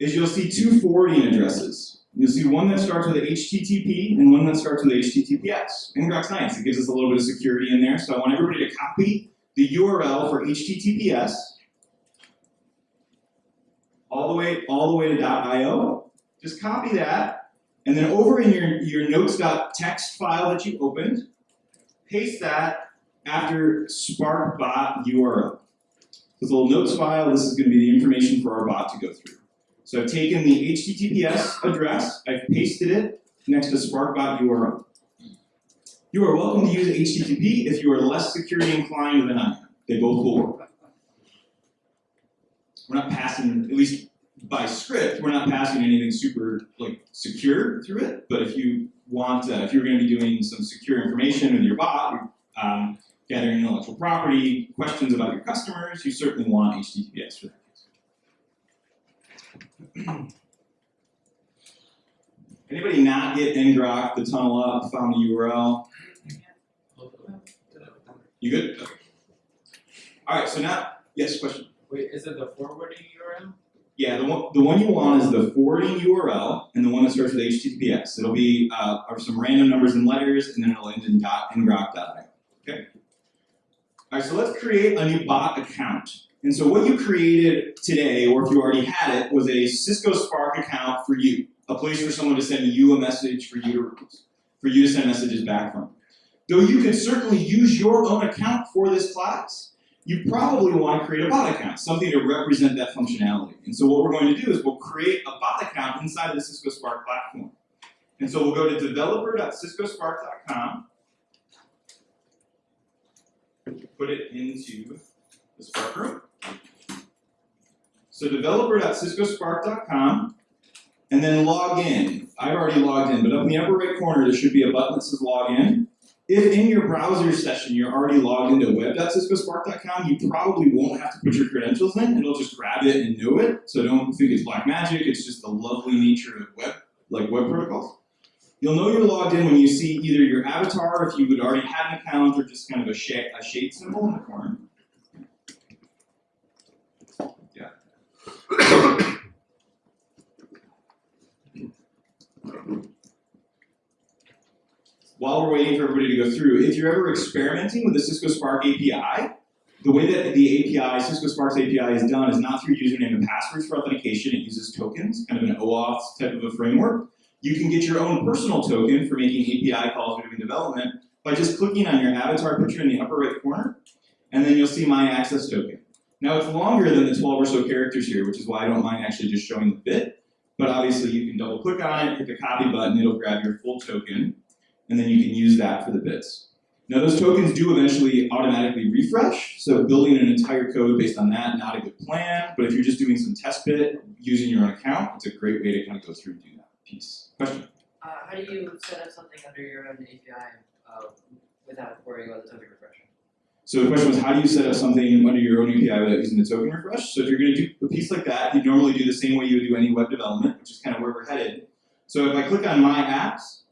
is you'll see two forwarding addresses. You'll see one that starts with HTTP and one that starts with HTTPS. ngrok's nice, it gives us a little bit of security in there, so I want everybody to copy the URL for HTTPS all the way, all the way to .io. Just copy that, and then over in your, your notes.txt file that you opened, paste that after Spark bot URL. This little notes file, this is going to be the information for our bot to go through. So I've taken the HTTPS address, I've pasted it next to sparkbot URL. You are welcome to use HTTP if you are less security inclined than I am. They both will work. We're not passing, at least by script, we're not passing anything super like secure through it. But if you want, uh, if you're going to be doing some secure information with your bot, um, gathering intellectual property, questions about your customers, you certainly want HTTPS for that case. Anybody not get ngrok, the tunnel up, found the URL? You good? Okay. All right, so now, yes, question. Wait, is it the forwarding URL? Yeah, the one, the one you want is the forwarding URL and the one that starts with HTTPS. It'll be uh, some random numbers and letters, and then it'll end in dot ngrok.io. Okay. All right, so let's create a new bot account. And so what you created today, or if you already had it, was a Cisco Spark account for you, a place for someone to send you a message for you to for you to send messages back from. Though you could certainly use your own account for this class, you probably want to create a bot account, something to represent that functionality. And so what we're going to do is we'll create a bot account inside the Cisco Spark platform. And so we'll go to developer.ciscospark.com, put it into the Spark room. So developer.ciscospark.com, and then log in. I've already logged in, but up in the upper right corner, there should be a button that says log in. If in your browser session you're already logged into web.ciscospark.com, you probably won't have to put your credentials in. It'll just grab it and know it. So don't think it's black magic. It's just the lovely nature of web, like web protocols. You'll know you're logged in when you see either your avatar, if you would already had an account, or just kind of a shade, a shade symbol in the corner. While we're waiting for everybody to go through, if you're ever experimenting with the Cisco Spark API, the way that the API, Cisco Spark's API is done is not through username and passwords for authentication, it uses tokens, kind of an OAuth type of a framework. You can get your own personal token for making API calls or doing development by just clicking on your avatar picture in the upper right corner, and then you'll see my access token. Now it's longer than the 12 or so characters here, which is why I don't mind actually just showing the bit, but obviously you can double click on it, hit the copy button, it'll grab your full token, and then you can use that for the bits. Now those tokens do eventually automatically refresh, so building an entire code based on that, not a good plan, but if you're just doing some test bit using your own account, it's a great way to kind of go through and do that piece. Question? Uh, how do you set up something under your own API uh, without worrying about the token refreshing? So the question was, how do you set up something under your own API without using the token refresh? So if you're going to do a piece like that, you normally do the same way you would do any web development, which is kind of where we're headed. So if I click on My Apps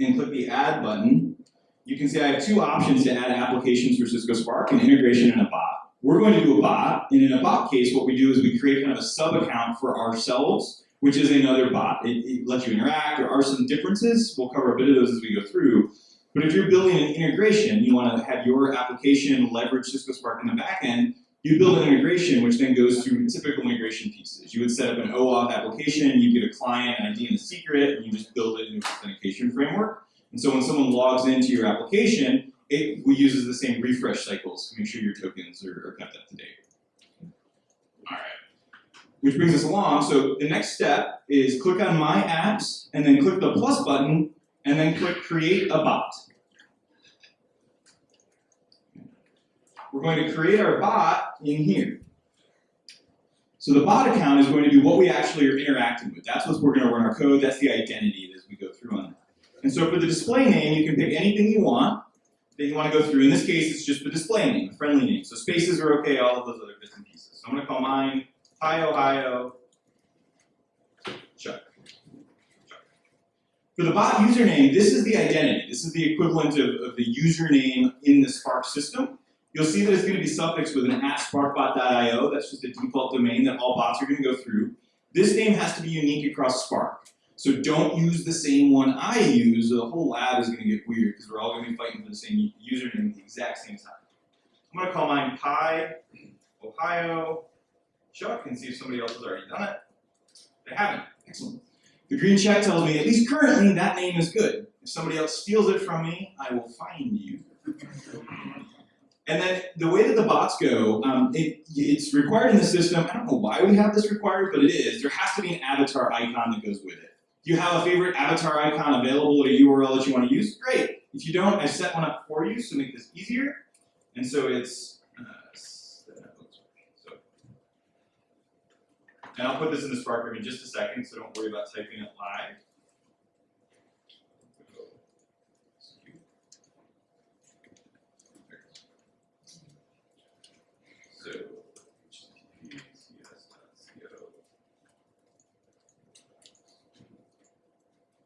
and click the Add button, you can see I have two options to add applications for Cisco Spark, an integration and a bot. We're going to do a bot, and in a bot case, what we do is we create kind of a sub-account for ourselves, which is another bot. It, it lets you interact. There are some differences. We'll cover a bit of those as we go through. But if you're building an integration, you want to have your application leverage Cisco Spark in the back end, you build an integration which then goes through typical integration pieces. You would set up an OAuth application, you get a client, an ID, and a secret, and you just build it into an authentication framework. And so when someone logs into your application, it uses the same refresh cycles to make sure your tokens are, are kept up to date. All right. Which brings us along. So the next step is click on My Apps, and then click the plus button, and then click Create a Bot. We're going to create our bot in here. So the bot account is going to be what we actually are interacting with. That's what we're going to run our code. That's the identity as we go through on that. And so for the display name, you can pick anything you want that you want to go through. In this case, it's just the display name, the friendly name. So spaces are okay, all of those other bits and pieces. So I'm going to call mine PyOhio Chuck. For the bot username, this is the identity. This is the equivalent of, of the username in the Spark system. You'll see that it's going to be suffixed with an at sparkbot.io. That's just the default domain that all bots are going to go through. This name has to be unique across Spark. So don't use the same one I use, the whole lab is going to get weird because we're all going to be fighting for the same username at the exact same time. I'm going to call mine Pi Ohio Chuck and see if somebody else has already done it. They haven't. Excellent. The green check tells me, at least currently, that name is good. If somebody else steals it from me, I will find you. And then the way that the bots go, um, it, it's required in the system. I don't know why we have this required, but it is. There has to be an avatar icon that goes with it. Do you have a favorite avatar icon available at a URL that you want to use? Great. If you don't, I set one up for you to make this easier. And so it's, uh, so, and I'll put this in the Spark room in just a second, so don't worry about typing it live. So.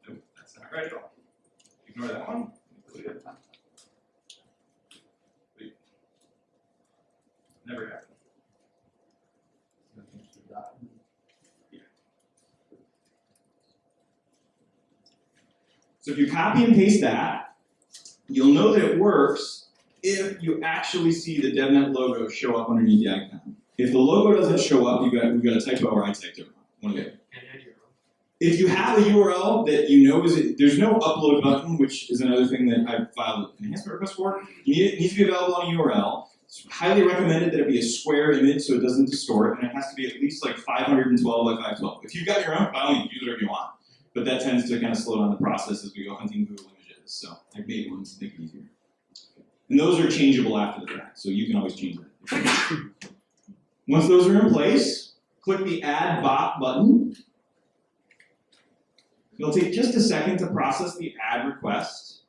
Nope, that's not right at all. Ignore that one. Never happened. So if you copy and paste that, you'll know that it works if you actually see the DevNet logo show up underneath the icon. If the logo doesn't show up, you got we've got a typo or I typed it wrong. One of the And add your own. if you have a URL that you know is there's no upload button, which is another thing that I filed an enhancement request for. You need, it needs to be available on a URL. It's highly recommended that it be a square image so it doesn't distort, and it has to be at least like 512 by 512. If you've got your own, by all means, use whatever you want. But that tends to kind of slow down the process as we go hunting Google images. So I've made one to make it easier. And those are changeable after the fact, so you can always change them. Once those are in place, click the Add Bot button. It'll take just a second to process the add request.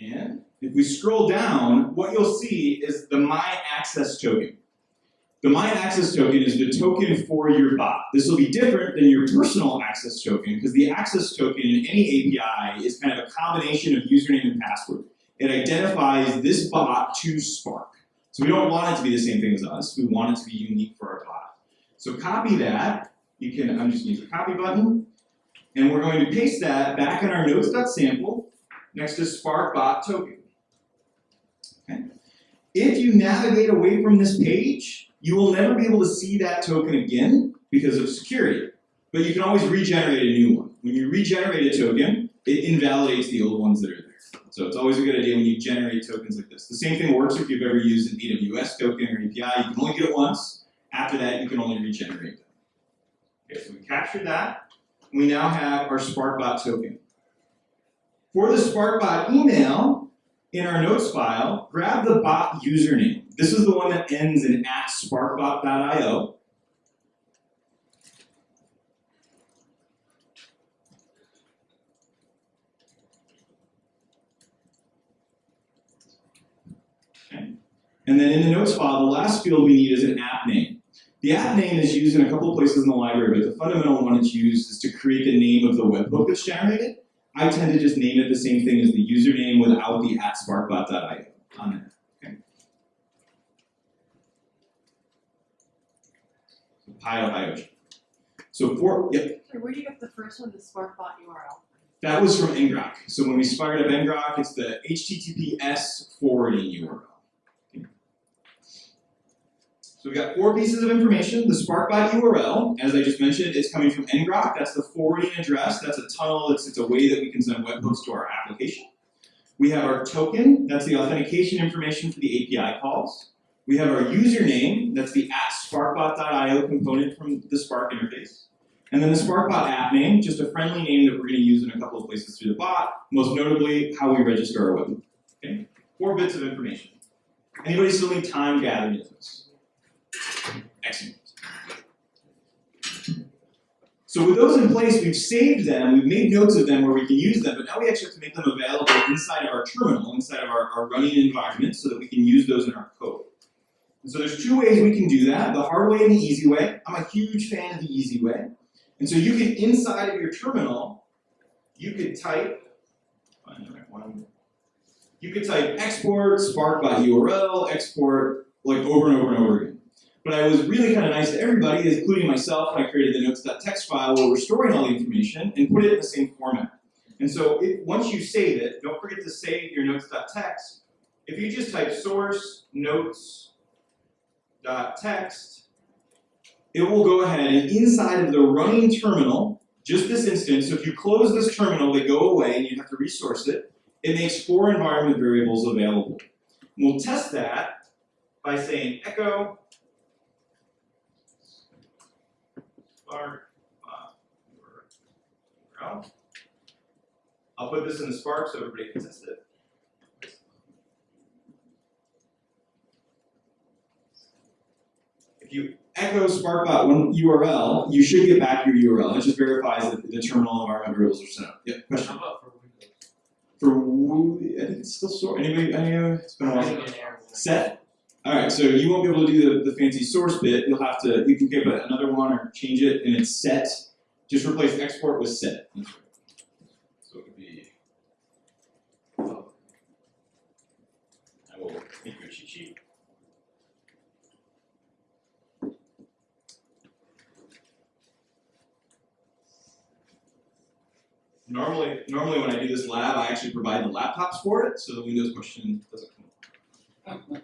And if we scroll down, what you'll see is the My Access token. The My Access token is the token for your bot. This will be different than your personal access token because the access token in any API is kind of a combination of username and password. It identifies this bot to Spark. So we don't want it to be the same thing as us. We want it to be unique for our bot. So copy that. You can, I'm just gonna use the copy button. And we're going to paste that back in our notes.sample next to Spark bot token. Okay. If you navigate away from this page, you will never be able to see that token again because of security. But you can always regenerate a new one. When you regenerate a token, it invalidates the old ones that are there. So it's always a good idea when you generate tokens like this. The same thing works if you've ever used an AWS token or API. You can only get it once. After that, you can only regenerate them. Okay, so we captured that. We now have our SparkBot token. For the SparkBot email, in our notes file, grab the bot username. This is the one that ends in at sparkbot.io. And then in the notes file, the last field we need is an app name. The app name is used in a couple of places in the library, but the fundamental one it's used is to create the name of the webhook that's generated. I tend to just name it the same thing as the username without the at sparkbot.io on So for yep, Sorry, where do you get the first one, the SparkBot URL? that was from ngrok. So when we fired up ngrok, it's the HTTPS forwarding URL. So we've got four pieces of information. The SparkBot URL, as I just mentioned, it's coming from ngrok. That's the forwarding address. That's a tunnel. It's, it's a way that we can send webhooks to our application. We have our token. That's the authentication information for the API calls. We have our username. That's the at sparkbot.io component from the Spark interface. And then the SparkBot app name, just a friendly name that we're going to use in a couple of places through the bot, most notably how we register our webhook. Okay? Four bits of information. Anybody still need time gathering this? Excellent. So with those in place, we've saved them, we've made notes of them where we can use them, but now we actually have to make them available inside of our terminal, inside of our, our running environment, so that we can use those in our code. And so there's two ways we can do that, the hard way and the easy way. I'm a huge fan of the easy way. And so you can, inside of your terminal, you could type, find the right one. You could type export SparkBot URL, export, like over and over and over again. But I was really kind of nice to everybody, including myself, when I created the notes.txt file where we're storing all the information and put it in the same format. And so it, once you save it, don't forget to save your notes.txt. If you just type source notes.txt, it will go ahead and inside of the running terminal, just this instance, so if you close this terminal, they go away and you have to resource it, it makes four environment variables available. And we'll test that by saying echo Spark uh. I'll put this in the Spark so everybody can test it. If you echo SparkBot one URL, you should get back your URL. It just verifies that the terminal environment variables are set up. Yeah, question. How about for Windows? For I think it's still stored. Anybody? Any? Uh, it's been a while. Getting an error. Set. All right, so you won't be able to do the, the fancy source bit. You'll have to. You can give another one or change it, and it's set. Just replace export with set. That's right. So it would be. oh. I will make you a cheat sheet. Normally, normally when I do this lab, I actually provide the laptops for it, so the Windows question doesn't come up. Alright.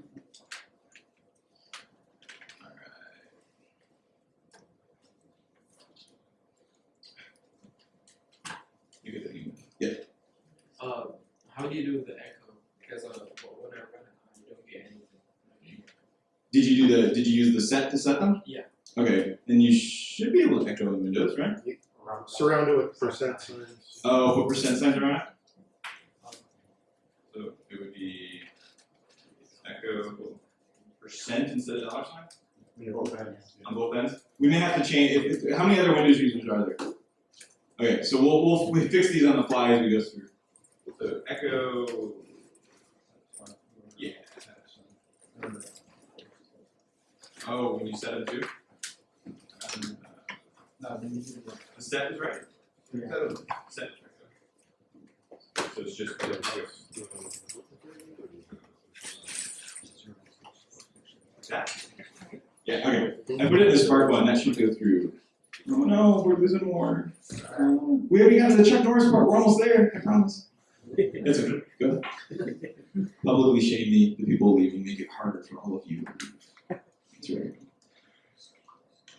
You get the email. Yeah. Uh, how do you do the echo? Because uh, when I run it, I don't get anything. Did you do the? Did you use the set to set them? Yeah. Okay, then you should be able to echo in Windows, right? Surround it with percent signs. Oh, what percent signs are on it? So it would be echo percent instead of dollar sign You know, that- on both ends. We may have to change. If, if, how many other Windows users are there? Okay, so we'll we'll we fix these on the fly as we go through. So echo. Yeah. Oh, when you set it too. No, then you do the- The set is right. Yeah. Oh, set is right. So it's just. That? Yeah, okay. I put it in the Spark one, that should go through. Oh no, we're losing more. Oh, We already got to the Chuck Norris part, we're almost there, I promise. That's okay, go. Publicly shame the, the people leaving, make it harder for all of you. That's right.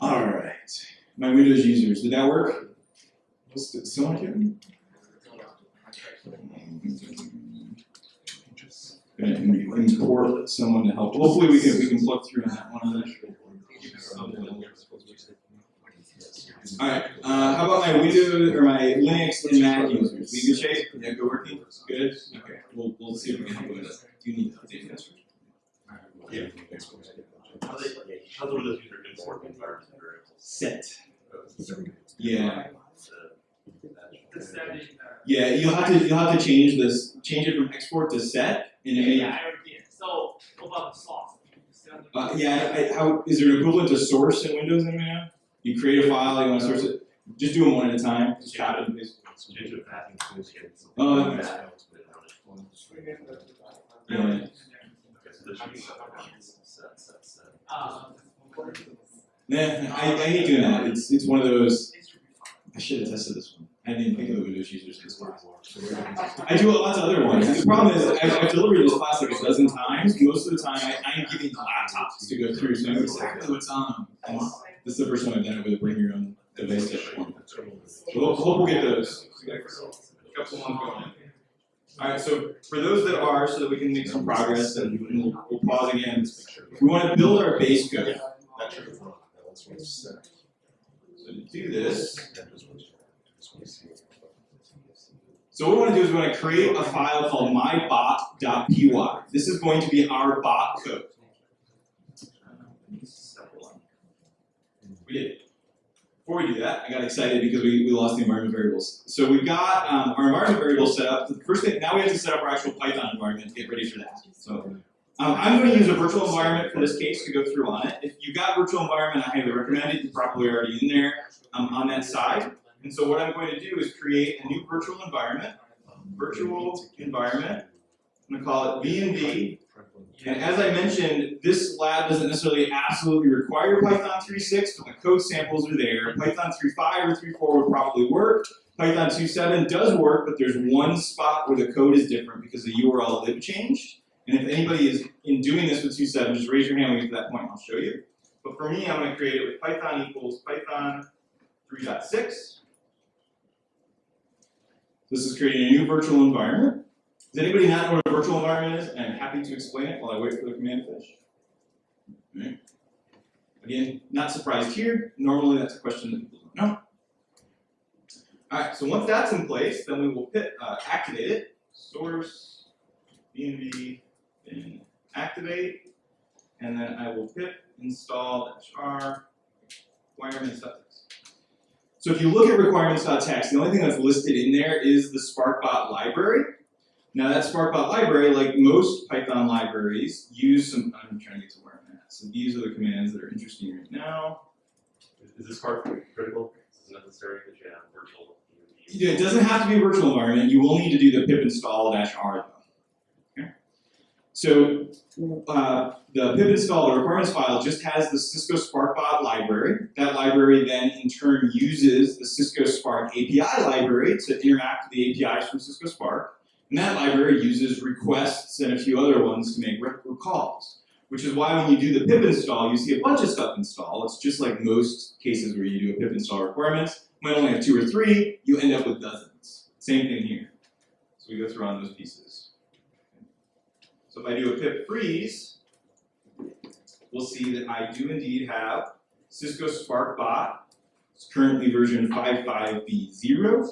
Alright, my Windows users, did that work? Still still not getting? Gonna import someone to help, hopefully we can, we can plug through on that one. Alright, uh, how about my Windows, or my Linux and Mac users, we good shape, yeah, good working, good, okay, we'll, we'll see if we can help with that, do you need to update this? Yeah. How they, how the Windows user import environment or Set. Yeah, The setting, yeah, you'll have to, you'll have to change this, change it from export to set, and it may, yeah, I already did. So, what about the sauce? Uh, yeah, I, how, is there an equivalent to source in Windows anybody know? You create a file, you wanna source it, just do them one at a time, just copy and paste. change the Nah, I, I hate doing that, it's, it's one of those, I should have tested this one, I didn't think of the Windows users this class. I do lots of other ones, the problem is, I've, I've delivered this class like a dozen times, most of the time, I, I'm giving the laptops to go through, so I know exactly what's on them. This is the first time I've done it with a bring your own device type one. So hope, hope we'll get those. A Couple ones going in. Alright, so for those that are, so that we can make some progress and we'll, we'll pause again. We wanna build our base code. So to do this, so what we wanna do is we wanna create a file called mybot.py. This is going to be our bot code. We did. Before we do that, I got excited because we, we lost the environment variables. So we've got um, our environment variables set up. The first thing, now we have to set up our actual Python environment to get ready for that. So um, I'm going to use a virtual environment for this case to go through on it. If you've got virtual environment, I highly recommend it. You're probably already in there um, on that side. And so what I'm going to do is create a new virtual environment. Virtual environment. I'm going to call it venv and as I mentioned, this lab doesn't necessarily absolutely require Python 3.6, but the code samples are there. Python 3.5 or 3.4 would probably work. Python 2.7 does work, but there's one spot where the code is different because the URL lib changed. And if anybody is in doing this with 2.7, just raise your hand when we get to that point, I'll show you. But for me, I'm going to create it with Python equals Python 3.6. This is creating a new virtual environment. Does anybody not know what a virtual environment is? I'm happy to explain it while I wait for the command to finish. Again, not surprised here. Normally that's a question that people don't know. Alright, so once that's in place, then we will uh, activate it. Source, env, then activate, and then I will pip install -r requirements.txt. So if you look at requirements.txt, the only thing that's listed in there is the SparkBot library. Now that SparkBot library, like most Python libraries, use some, I'm trying to get to where I'm at. So these are the commands that are interesting right now. Is this part critical? Is it necessary that you have virtual? Yeah, It doesn't have to be a virtual environment, you will need to do the pip install dash r though. Okay? So uh, the pip install, the requirements file, just has the Cisco SparkBot library. That library then in turn uses the Cisco Spark API library to interact with the APIs from Cisco Spark. And that library uses requests and a few other ones to make calls. Which is why when you do the pip install, you see a bunch of stuff install. It's just like most cases where you do a pip install requirements. You might only have two or three, you end up with dozens. Same thing here. So we go through on those pieces. So if I do a pip freeze, we'll see that I do indeed have Cisco Spark Bot. It's currently version 55b0.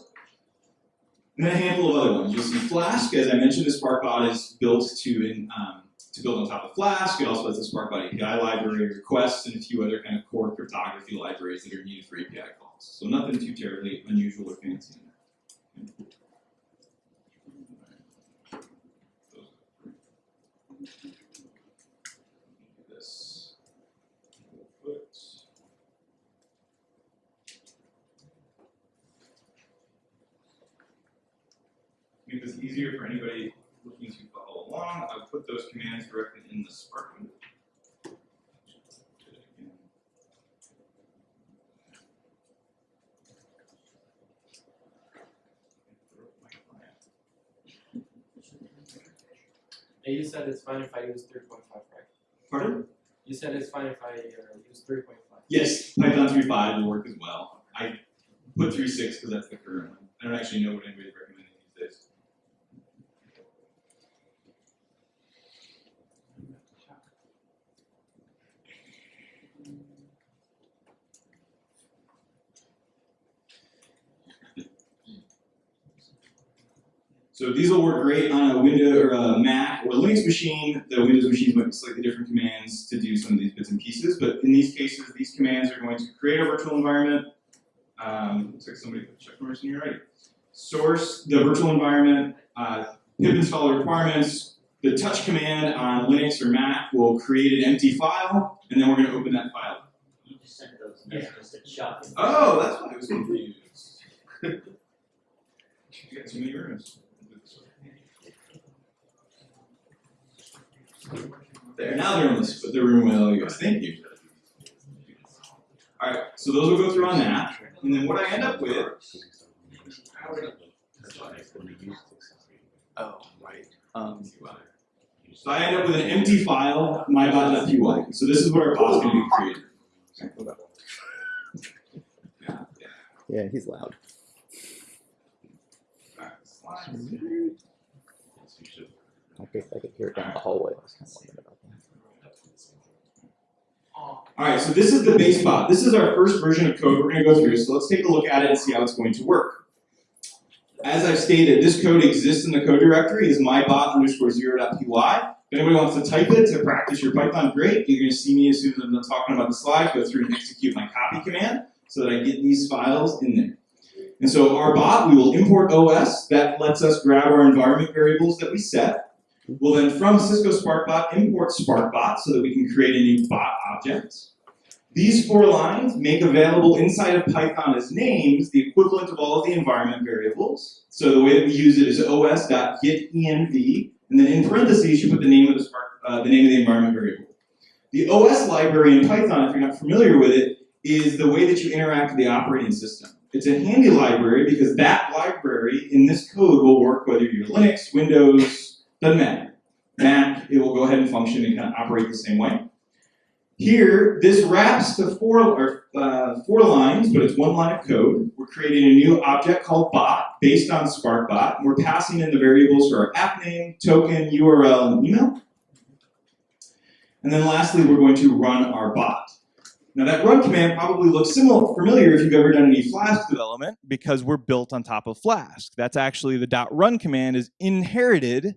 And then a handful of other ones. You'll see Flask, as I mentioned, the Spark Bot is built to, in, um, to build on top of Flask. It also has the Spark Bot API library, requests, and a few other kind of core cryptography libraries that are needed for API calls. So nothing too terribly unusual or fancy in there. Make this easier for anybody looking to follow along, I'll put those commands directly in the Spark window. And you said it's fine if I use three point five, right? Pardon? You said it's fine if I uh, use three point five. Yes, Python 3.5 will work as well. I put 3.6 because that's the current one. I don't actually know what anybody's recommending these days. So these will work great on a Windows or a Mac or a Linux machine. The Windows machines might be slightly different commands to do some of these bits and pieces, but in these cases, these commands are going to create a virtual environment. Um, looks like somebody put check in here, right? Source the virtual environment, uh, pip install the requirements. The touch command on Linux or Mac will create an empty file, and then we're going to open that file. You just sent those messages to Chuck. Oh, that's why I was confused. you got too many rooms. There, now they're in the, the room with all you guys. Thank you. Alright, so those will go through on that. And then what I end up with, Oh, right. Um, so I end up with an empty file, mybot.py. So this is what our bot's gonna be created. Yeah, yeah. yeah, he's loud. I I could hear it down the hallway. I was kind of wondering about that. Alright, so this is the base bot. This is our first version of code we're going to go through, so let's take a look at it and see how it's going to work. As I've stated, this code exists in the code directory, is mybot underscore zero.py. If anybody wants to type it to practice your Python, great. You're going to see me as soon as I'm talking about the slide, go through and execute my copy command so that I get these files in there. And so our bot, we will import OS. That lets us grab our environment variables that we set. We'll then from Cisco SparkBot import SparkBot so that we can create a new bot object. These four lines make available inside of Python as names the equivalent of all of the environment variables. So the way that we use it is os.getenv, and then in parentheses you put the name of the Spark, uh, the name of the environment variable. The OS library in Python, if you're not familiar with it, is the way that you interact with the operating system. It's a handy library because that library in this code will work whether you're Linux, Windows, doesn't matter. Mac, it will go ahead and function and kind of operate the same way. Here, this wraps the four, or, uh, four lines, but it's one line of code. We're creating a new object called bot based on SparkBot. We're passing in the variables for our app name, token, URL, and email. And then lastly, we're going to run our bot. Now that run command probably looks similar, familiar if you've ever done any Flask development because we're built on top of Flask. That's actually the dot .run command is inherited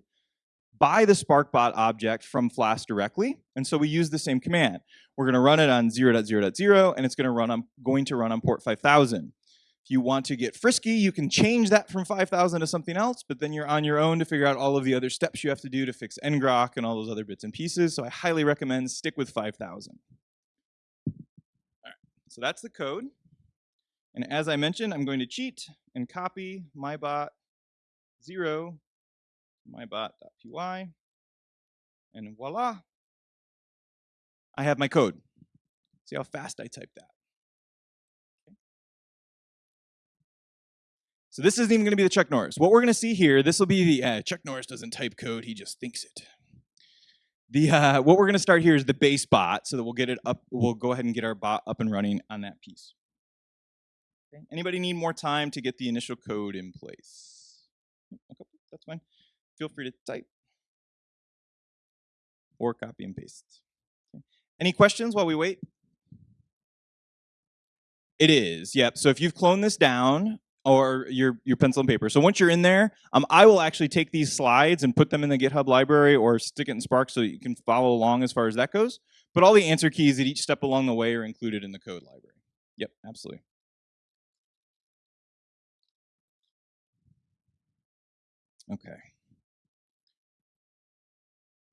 by the SparkBot object from Flask directly, and so we use the same command. We're going to run it on 0.0.0, and it's going to run on going to run on port 5000. If you want to get frisky, you can change that from 5000 to something else, but then you're on your own to figure out all of the other steps you have to do to fix ngrok and all those other bits and pieces. So I highly recommend stick with 5000. All right, so that's the code. And as I mentioned, I'm going to cheat and copy my bot 0 mybot.py. And voila, I have my code. See how fast I type that. So this isn't even going to be the Chuck Norris. What we're going to see here, this will be the uh, Chuck Norris doesn't type code; he just thinks it. The uh, what we're going to start here is the base bot, so that we'll get it up. We'll go ahead and get our bot up and running on that piece. Okay. Anybody need more time to get the initial code in place? Okay, that's fine. Feel free to type or copy and paste. Okay. Any questions while we wait? It is, yep. So if you've cloned this down, or your your pencil and paper. So once you're in there, um, I will actually take these slides and put them in the GitHub library or stick it in Spark so you can follow along as far as that goes. But all the answer keys at each step along the way are included in the code library. Yep, absolutely. Okay.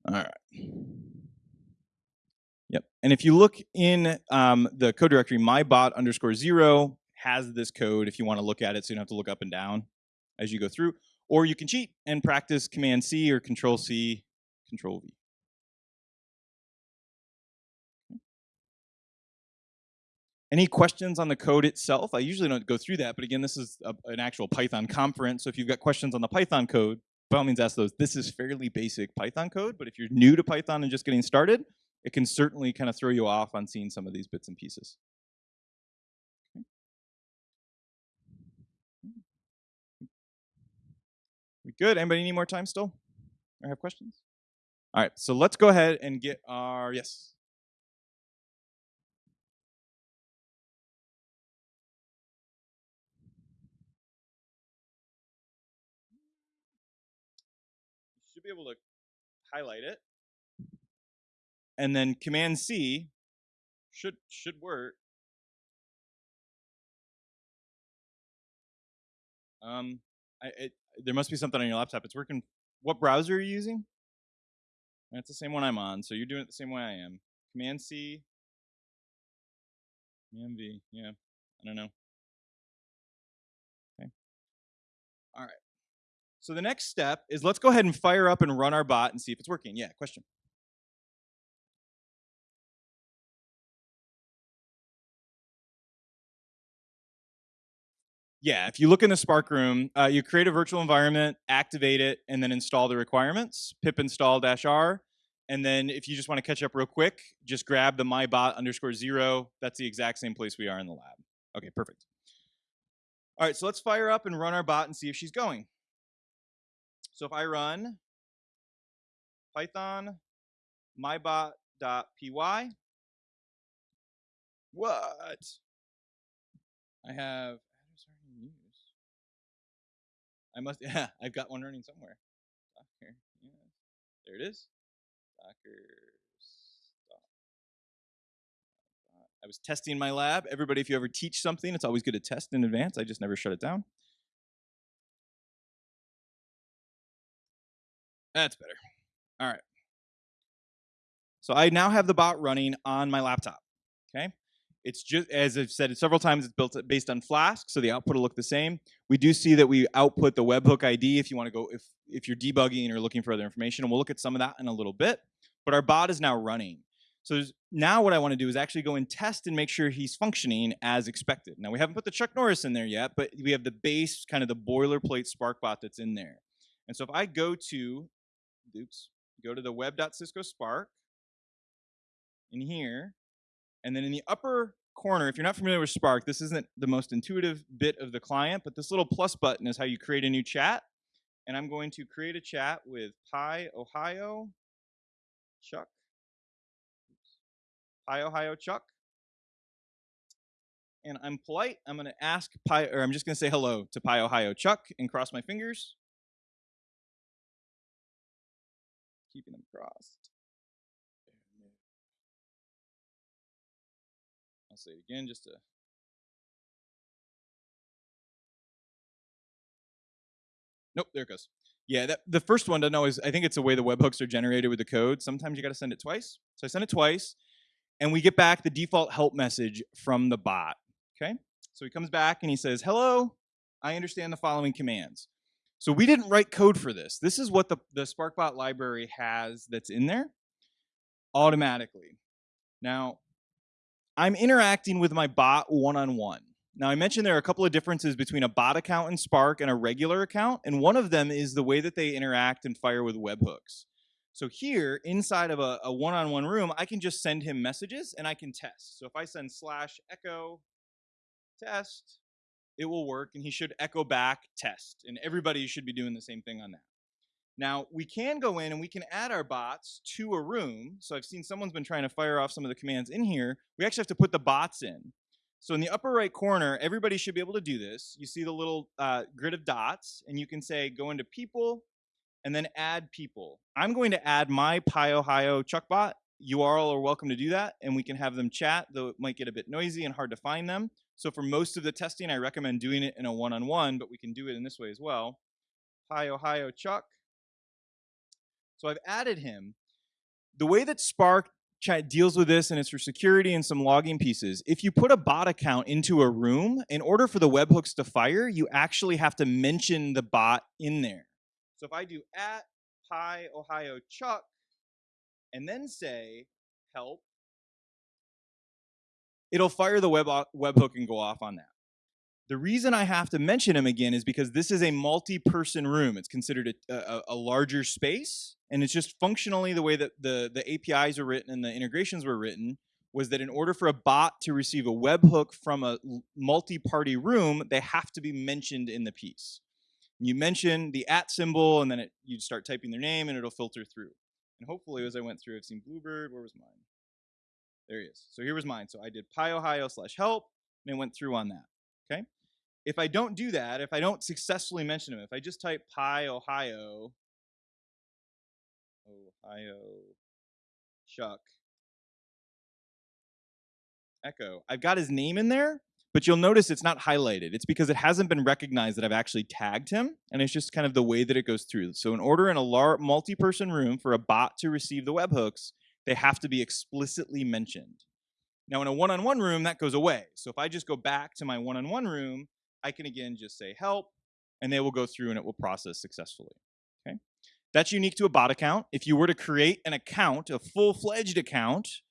All right. Yep. And if you look in um, the code directory, mybot underscore zero has this code if you want to look at it so you don't have to look up and down as you go through. Or you can cheat and practice Command C or Control C, Control V. Any questions on the code itself? I usually don't go through that, but again, this is a, an actual Python conference. So if you've got questions on the Python code, by all means ask those. This is fairly basic Python code, but if you're new to Python and just getting started, it can certainly kind of throw you off on seeing some of these bits and pieces. We good? Anybody need more time still? Or have questions? All right, so let's go ahead and get our, yes. Able to highlight it. And then Command C should should work. Um, I, it, there must be something on your laptop. It's working. What browser are you using? That's the same one I'm on, so you're doing it the same way I am. Command C. Command V. Yeah, I don't know. Okay. All right. So the next step is let's go ahead and fire up and run our bot and see if it's working. Yeah, question. Yeah, if you look in the Spark room, uh, you create a virtual environment, activate it, and then install the requirements, pip install dash R. And then if you just want to catch up real quick, just grab the mybot underscore zero. That's the exact same place we are in the lab. Okay, perfect. All right, so let's fire up and run our bot and see if she's going. So if I run python mybot.py, what? I have I must, yeah, I've got one running somewhere. Docker, yeah, there it is. Docker. I was testing my lab. Everybody, if you ever teach something, it's always good to test in advance. I just never shut it down. That's better. All right. So I now have the bot running on my laptop. Okay. It's just, as I've said several times, it's built uh, based on Flask, so the output will look the same. We do see that we output the webhook ID if you want to go, if, if you're debugging or looking for other information, and we'll look at some of that in a little bit. But our bot is now running. So now what I want to do is actually go and test and make sure he's functioning as expected. Now we haven't put the Chuck Norris in there yet, but we have the base, kind of the boilerplate Spark bot that's in there. And so if I go to, oops, go to the web.cisco Spark, in here, and then in the upper corner, if you're not familiar with Spark, this isn't the most intuitive bit of the client, but this little plus button is how you create a new chat. And I'm going to create a chat with PyOhio Chuck. Oops. PyOhio Chuck. And I'm polite. I'm going to ask Pi, or I'm just going to say hello to PyOhio Chuck and cross my fingers. Keeping them crossed. I'll say it again just to Nope, there it goes. Yeah, that, the first one doesn't always, I think it's the way the webhooks are generated with the code. Sometimes you got to send it twice. So I send it twice, and we get back the default help message from the bot. Okay? So he comes back and he says, Hello, I understand the following commands. So we didn't write code for this. This is what the, the SparkBot library has that's in there automatically. Now, I'm interacting with my bot one-on-one. Now, I mentioned there are a couple of differences between a bot account in Spark and a regular account, and one of them is the way that they interact and fire with webhooks. So here, inside of a, one-on-one room, I can just send him messages and I can test. So if I send slash echo test, it will work and he should echo back test. And everybody should be doing the same thing on that. Now, we can go in and we can add our bots to a room. So I've seen someone's been trying to fire off some of the commands in here. We actually have to put the bots in. So in the upper right corner, everybody should be able to do this. You see the little uh, grid of dots, and you can say go into people, and then add people. I'm going to add my PyOhio Chuckbot. You all are welcome to do that, and we can have them chat, though it might get a bit noisy and hard to find them. So for most of the testing, I recommend doing it in a one-on-one, but we can do it in this way as well. Hi, Ohio Chuck. So I've added him. The way that Spark chat deals with this, and it's for security and some logging pieces, if you put a bot account into a room, in order for the webhooks to fire, you actually have to mention the bot in there. So if I do at PyOhio Chuck and then say help, it'll fire the web uh, webhook and go off on that. The reason I have to mention him again is because this is a multi-person room. It's considered a, a, a, larger space, and it's just functionally the way that the, the APIs are written and the integrations were written was that in order for a bot to receive a webhook from a multi-party room, they have to be mentioned in the piece. You mention the at symbol, and then it, you start typing their name, and it'll filter through. And hopefully, as I went through, I've seen Bluebird. Where was mine? There he is. So here was mine. So I did PyOhio slash help, and it went through on that. Okay. If I don't do that, if I don't successfully mention him, if I just type PyOhio, Ohio, Chuck, Echo, I've got his name in there, but you'll notice it's not highlighted. It's because it hasn't been recognized that I've actually tagged him, and it's just kind of the way that it goes through. So in order in a multi-person room for a bot to receive the webhooks, they have to be explicitly mentioned. Now in a one-on-one -on -one room, that goes away. So if I just go back to my one-on-one -on -one room, I can again just say help, and they will go through and it will process successfully. Okay, That's unique to a bot account. If you were to create an account, a full-fledged account,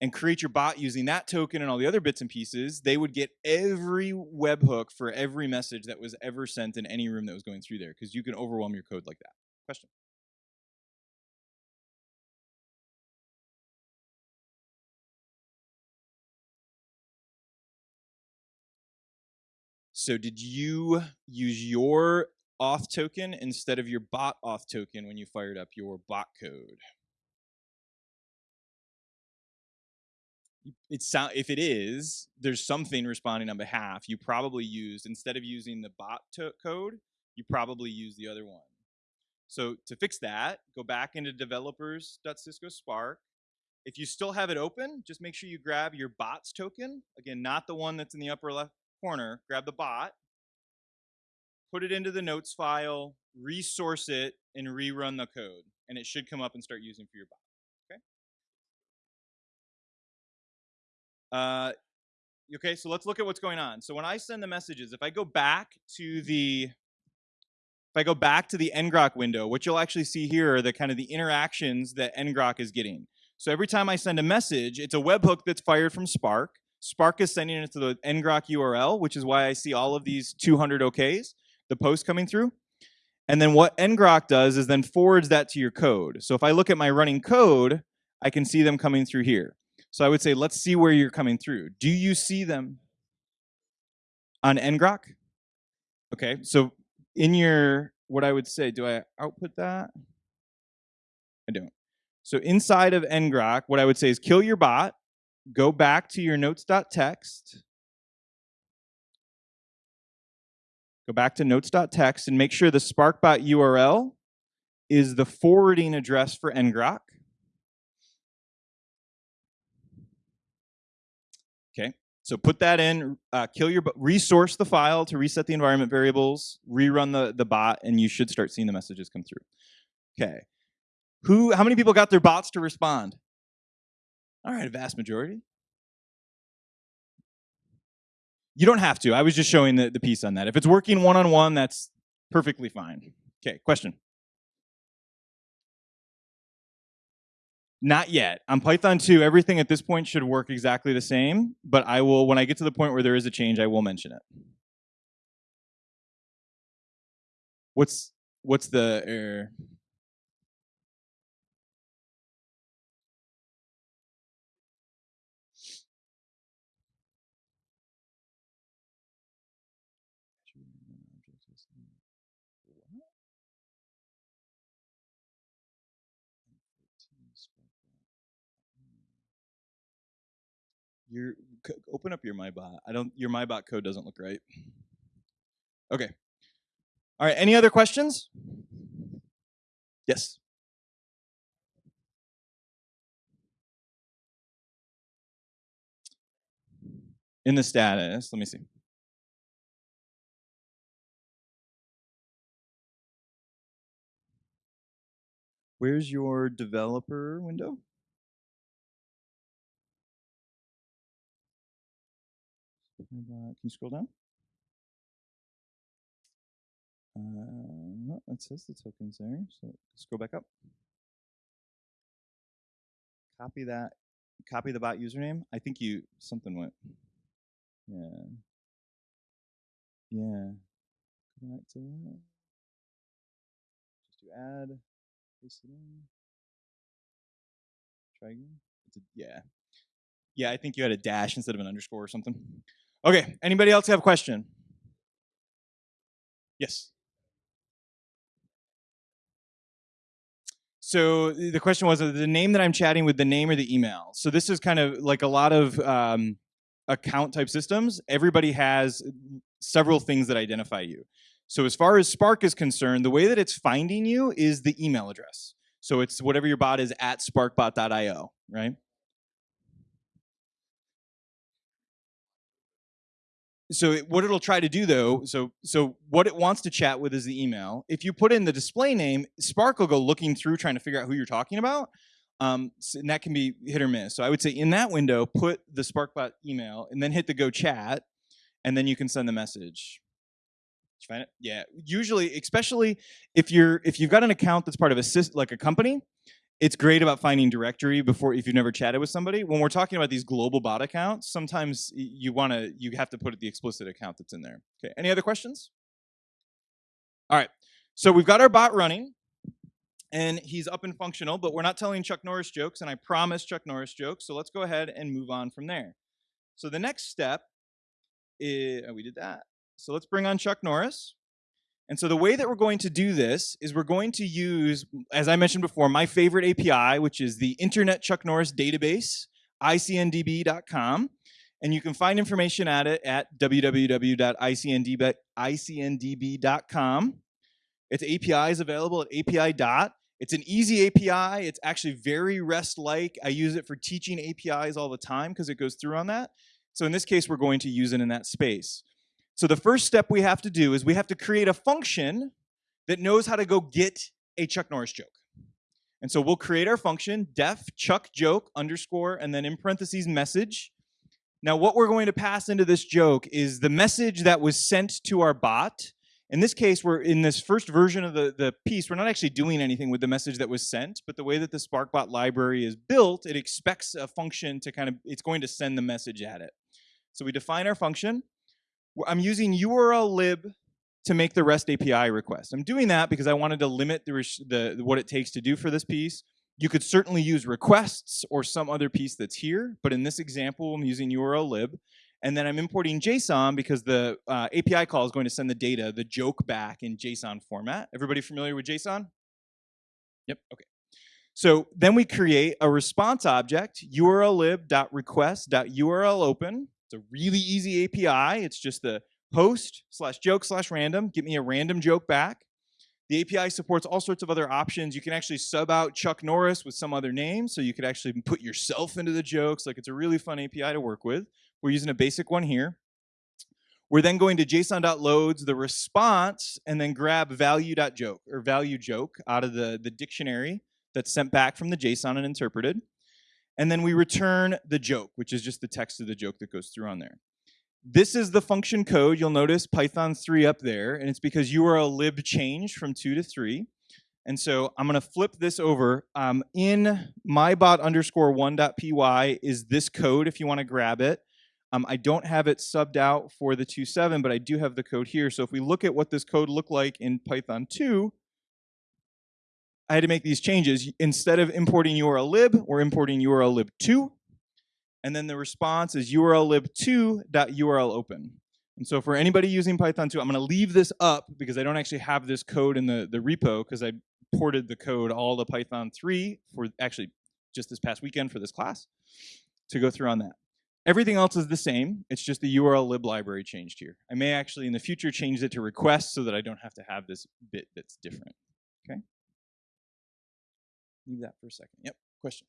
and create your bot using that token and all the other bits and pieces, they would get every webhook for every message that was ever sent in any room that was going through there, because you can overwhelm your code like that. Question? So did you use your auth token instead of your bot auth token when you fired up your bot code? It sound if it is, there's something responding on behalf. You probably used instead of using the bot code, you probably use the other one. So to fix that, go back into developers.cisco Spark. If you still have it open, just make sure you grab your bots token. Again, not the one that's in the upper left corner, grab the bot, put it into the notes file, resource it, and rerun the code. And it should come up and start using for your bot. Okay? Uh, okay, so let's look at what's going on. So when I send the messages, if I go back to the if I go back to the ngrok window, what you'll actually see here are the kind of the interactions that ngrok is getting. So every time I send a message, it's a webhook that's fired from Spark. Spark is sending it to the ngrok URL, which is why I see all of these 200 OKs, the posts coming through. And then what ngrok does is then forwards that to your code. So if I look at my running code, I can see them coming through here. So I would say, let's see where you're coming through. Do you see them on ngrok? Okay, so in your, what I would say, do I output that? I don't. So inside of ngrok, what I would say is kill your bot, go back to your notes.txt, go back to notes.txt and make sure the SparkBot URL is the forwarding address for ngrok. Okay, so put that in, uh, kill your, resource the file to reset the environment variables, rerun the, the bot, and you should start seeing the messages come through. Okay, who, how many people got their bots to respond? All right, a vast majority. You don't have to. I was just showing the, the piece on that. If it's working one-on-one, -on -one, that's Perfectly fine. Okay, question. Not yet. On Python 2, everything at this point should work exactly the same, but I will, when I get to the point where there is a change, I will mention it. What's what's the error? Your open up your MyBot. I don't. Your MyBot code doesn't look right. Okay. All right. Any other questions? Yes. In the status, let me see. Where's your developer window? Can you scroll down? Uh, it says the tokens there, so scroll back up. Copy that, copy the bot username. I think you, something went. Yeah. Yeah. Go back to that. Just do add, paste it in. Try again. A, yeah. Yeah, I think you had a dash instead of an underscore or something. Okay, anybody else have a question? Yes. So the question was uh, the name that I'm chatting with, the name or the email. So this is kind of like a lot of um, account type systems. Everybody has several things that identify you. So as far as Spark is concerned, the way that it's finding you is the email address. So it's whatever your bot is at sparkbot.io, right? So it, what it'll try to do though so so what it wants to chat with is the email. If you put in the display name spark will go looking through trying to figure out who you're talking about um, so- and that can be hit or miss. So i would say in that window put the sparkbot email and then hit the go chat and then you can send the message. Find it? Yeah. Usually especially if you're if you've got an account that's part of a like a company it's great about finding directory before if you've never chatted with somebody. When we're talking about these global bot accounts, sometimes you want to you have to put the explicit account that's in there. Okay. Any other questions? All right. So we've got our bot running, and he's up and functional, but we're not telling Chuck Norris jokes, and I promised Chuck Norris jokes. So let's go ahead and move on from there. So the next step is oh, we did that. So let's bring on Chuck Norris. And so the way that we're going to do this is we're going to use, as I mentioned before, my favorite API, which is the Internet Chuck Norris Database, icndb.com. And you can find information at it at www.icndb.com. Its API is available at API dot. It's an easy API. It's actually very REST-like. I use it for teaching APIs all the time because it goes through on that. So in this case, we're going to use it in that space. So the first step we have to do is we have to create a function that knows how to go get a Chuck Norris joke. And so we'll create our function def chuck joke underscore and then in parentheses message. Now what we're going to pass into this joke is the message that was sent to our bot. In this case, we're in this first version of the, the piece, we're not actually doing anything with the message that was sent, but the way that the SparkBot library is built, it expects a function to kind of, it's going to send the message at it. So we define our function. I'm using urllib to make the REST API request. I'm doing that because I wanted to limit the, the what it takes to do for this piece. You could certainly use requests or some other piece that's here, but in this example, I'm using urllib. And then I'm importing JSON because the uh, API call is going to send the data, the joke back in JSON format. Everybody familiar with JSON? Yep, okay. So then we create a response object, urllib.request.urlopen. It's a really easy API. It's just the post slash joke slash random. Get me a random joke back. The API supports all sorts of other options. You can actually sub out Chuck Norris with some other name, so you could actually put yourself into the jokes. Like it's a really fun API to work with. We're using a basic one here. We're then going to json.loads the response and then grab value.joke or value joke out of the, the dictionary that's sent back from the JSON and interpreted. And then we return the joke, which is just the text of the joke that goes through on there. This is the function code. You'll notice Python 3 up there, and it's because urllib change from 2 to 3. And so I'm going to flip this over. Um, in mybot underscore 1.py is this code if you want to grab it. Um, I don't have it subbed out for the 2.7, but I do have the code here. So if we look at what this code looked like in Python 2, I had to make these changes. Instead of importing urllib, we're importing urllib2. And then the response is urllib2.urlopen. And so for anybody using Python 2, I'm going to leave this up because I don't actually have this code in the, the repo because I ported the code all to Python 3 for actually just this past weekend for this class to go through on that. Everything else is the same. It's just the urllib library changed here. I may actually in the future change it to request so that I don't have to have this bit that's different. Okay? Leave that for a second. Yep, question.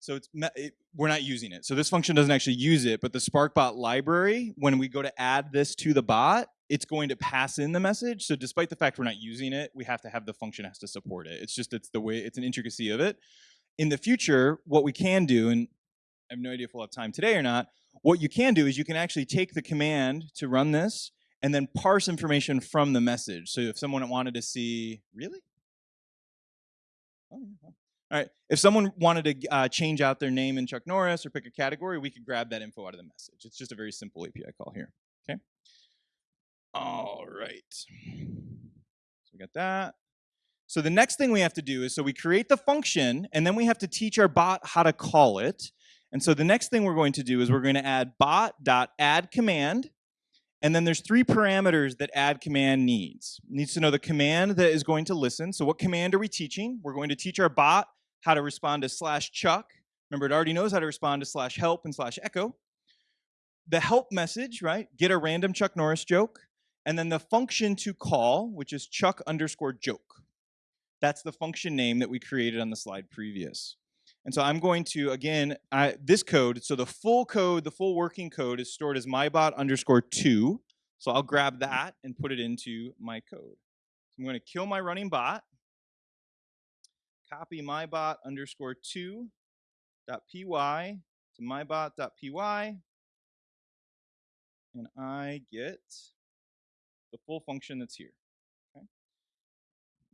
So it's it, we're not using it. So this function doesn't actually use it, but the SparkBot library, when we go to add this to the bot, it's going to pass in the message. So despite the fact we're not using it, we have to have the function has to support it. It's just it's the way it's an intricacy of it. In the future, what we can do, and I have no idea if we'll have time today or not, what you can do is you can actually take the command to run this and then parse information from the message. So if someone wanted to see, really? Oh. All right, if someone wanted to uh, change out their name in Chuck Norris or pick a category, we could grab that info out of the message. It's just a very simple API call here, okay? All right, so we got that. So the next thing we have to do is, so we create the function, and then we have to teach our bot how to call it. And so the next thing we're going to do is we're going to add bot.add command, and then there's three parameters that add command needs. It needs to know the command that is going to listen. So what command are we teaching? We're going to teach our bot how to respond to slash chuck. Remember, it already knows how to respond to slash help and slash echo. The help message, right? Get a random Chuck Norris joke. And then the function to call, which is chuck underscore joke. That's the function name that we created on the slide previous. And so I'm going to, again, I, this code, so the full code, the full working code is stored as mybot underscore two. So I'll grab that and put it into my code. So I'm going to kill my running bot, copy mybot underscore two dot py to mybot.py, and I get the full function that's here. Okay?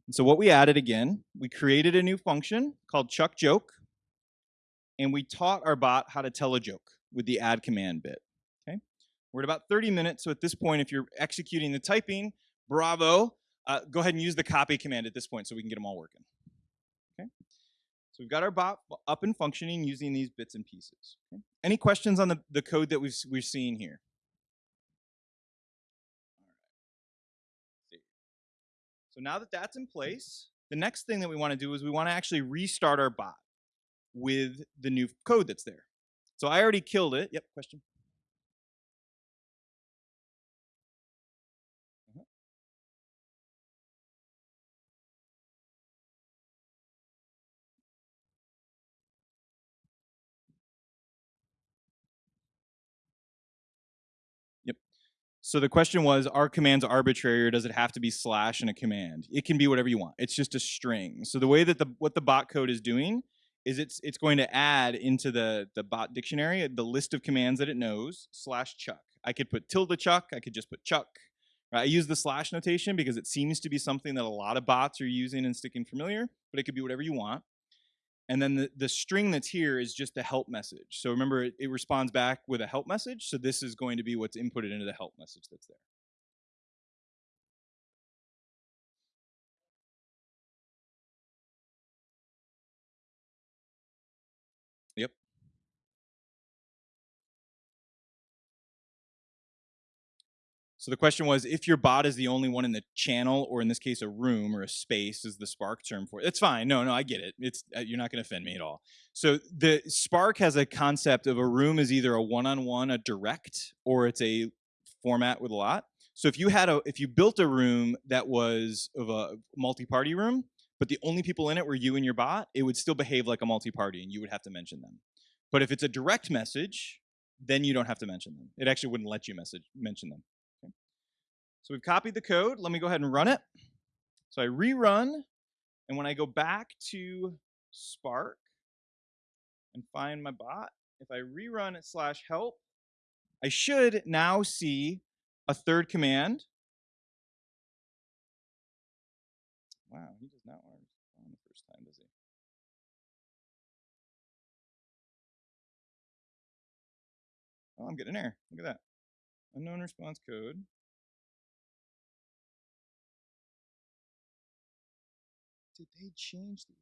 And so what we added again, we created a new function called chuck joke and we taught our bot how to tell a joke with the add command bit. Okay, we're at about 30 minutes, so at this point, if you're executing the typing, bravo. Uh, go ahead and use the copy command at this point so we can get them all working. Okay, so we've got our bot up and functioning using these bits and pieces. Okay? Any questions on the, the code that we've, we've seen here? So now that that's in place, the next thing that we want to do is we want to actually restart our bot with the new code that's there. So I already killed it. Yep, question. Mm-hmm. Yep. So the question was, are commands arbitrary or does it have to be slash in a command? It can be whatever you want. It's just a string. So the way that the what the bot code is doing is it's it's going to add into the the bot dictionary the list of commands that it knows slash chuck. I could put tilde chuck. I could just put chuck. Right? I use the slash notation because it seems to be something that a lot of bots are using and sticking familiar, but it could be whatever you want. And then the, the string that's here is just the help message. So remember, it, it responds back with a help message. So this is going to be what's inputted into the help message that's there. So the question was, if your bot is the only one in the channel, or in this case, a room or a space is the Spark term for it. It's fine. No, no, I get it. It's uh, You're not going to offend me at all. So the Spark has a concept of a room is either a one-on-one, -on -one, a direct, or it's a format with a lot. So if you had a, if you built a room that was of a multi-party room, but the only people in it were you and your bot, it would still behave like a multi-party and you would have to mention them. But if it's a direct message, then you don't have to mention them. It actually wouldn't let you message mention them. So we've copied the code. Let me go ahead and run it. So I rerun, and when I go back to Spark and find my bot, if I rerun it slash help, I should now see a third command. Wow, he does not want to respond the first time, does he? Oh, I'm getting an error. Look at that. Unknown response code. They change the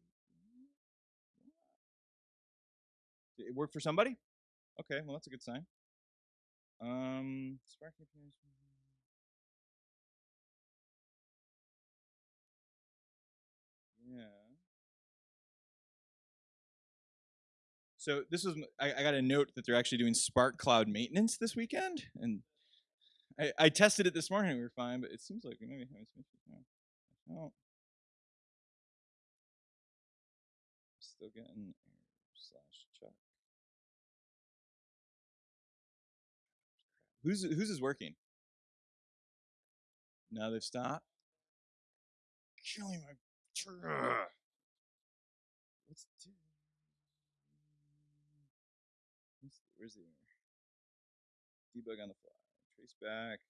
Did it work for somebody? Okay, well that's a good sign. Um, Spark. Yeah. So this was I got a note that they're actually doing Spark Cloud maintenance this weekend, and I, I tested it this morning. We were fine, but it seems like we maybe having some issues now. Still getting error slash check. Who's whose is working? Now they've stopped. Killing my. Ugh. Let's do. What's the- Where's the error? Debug on the fly. Trace back.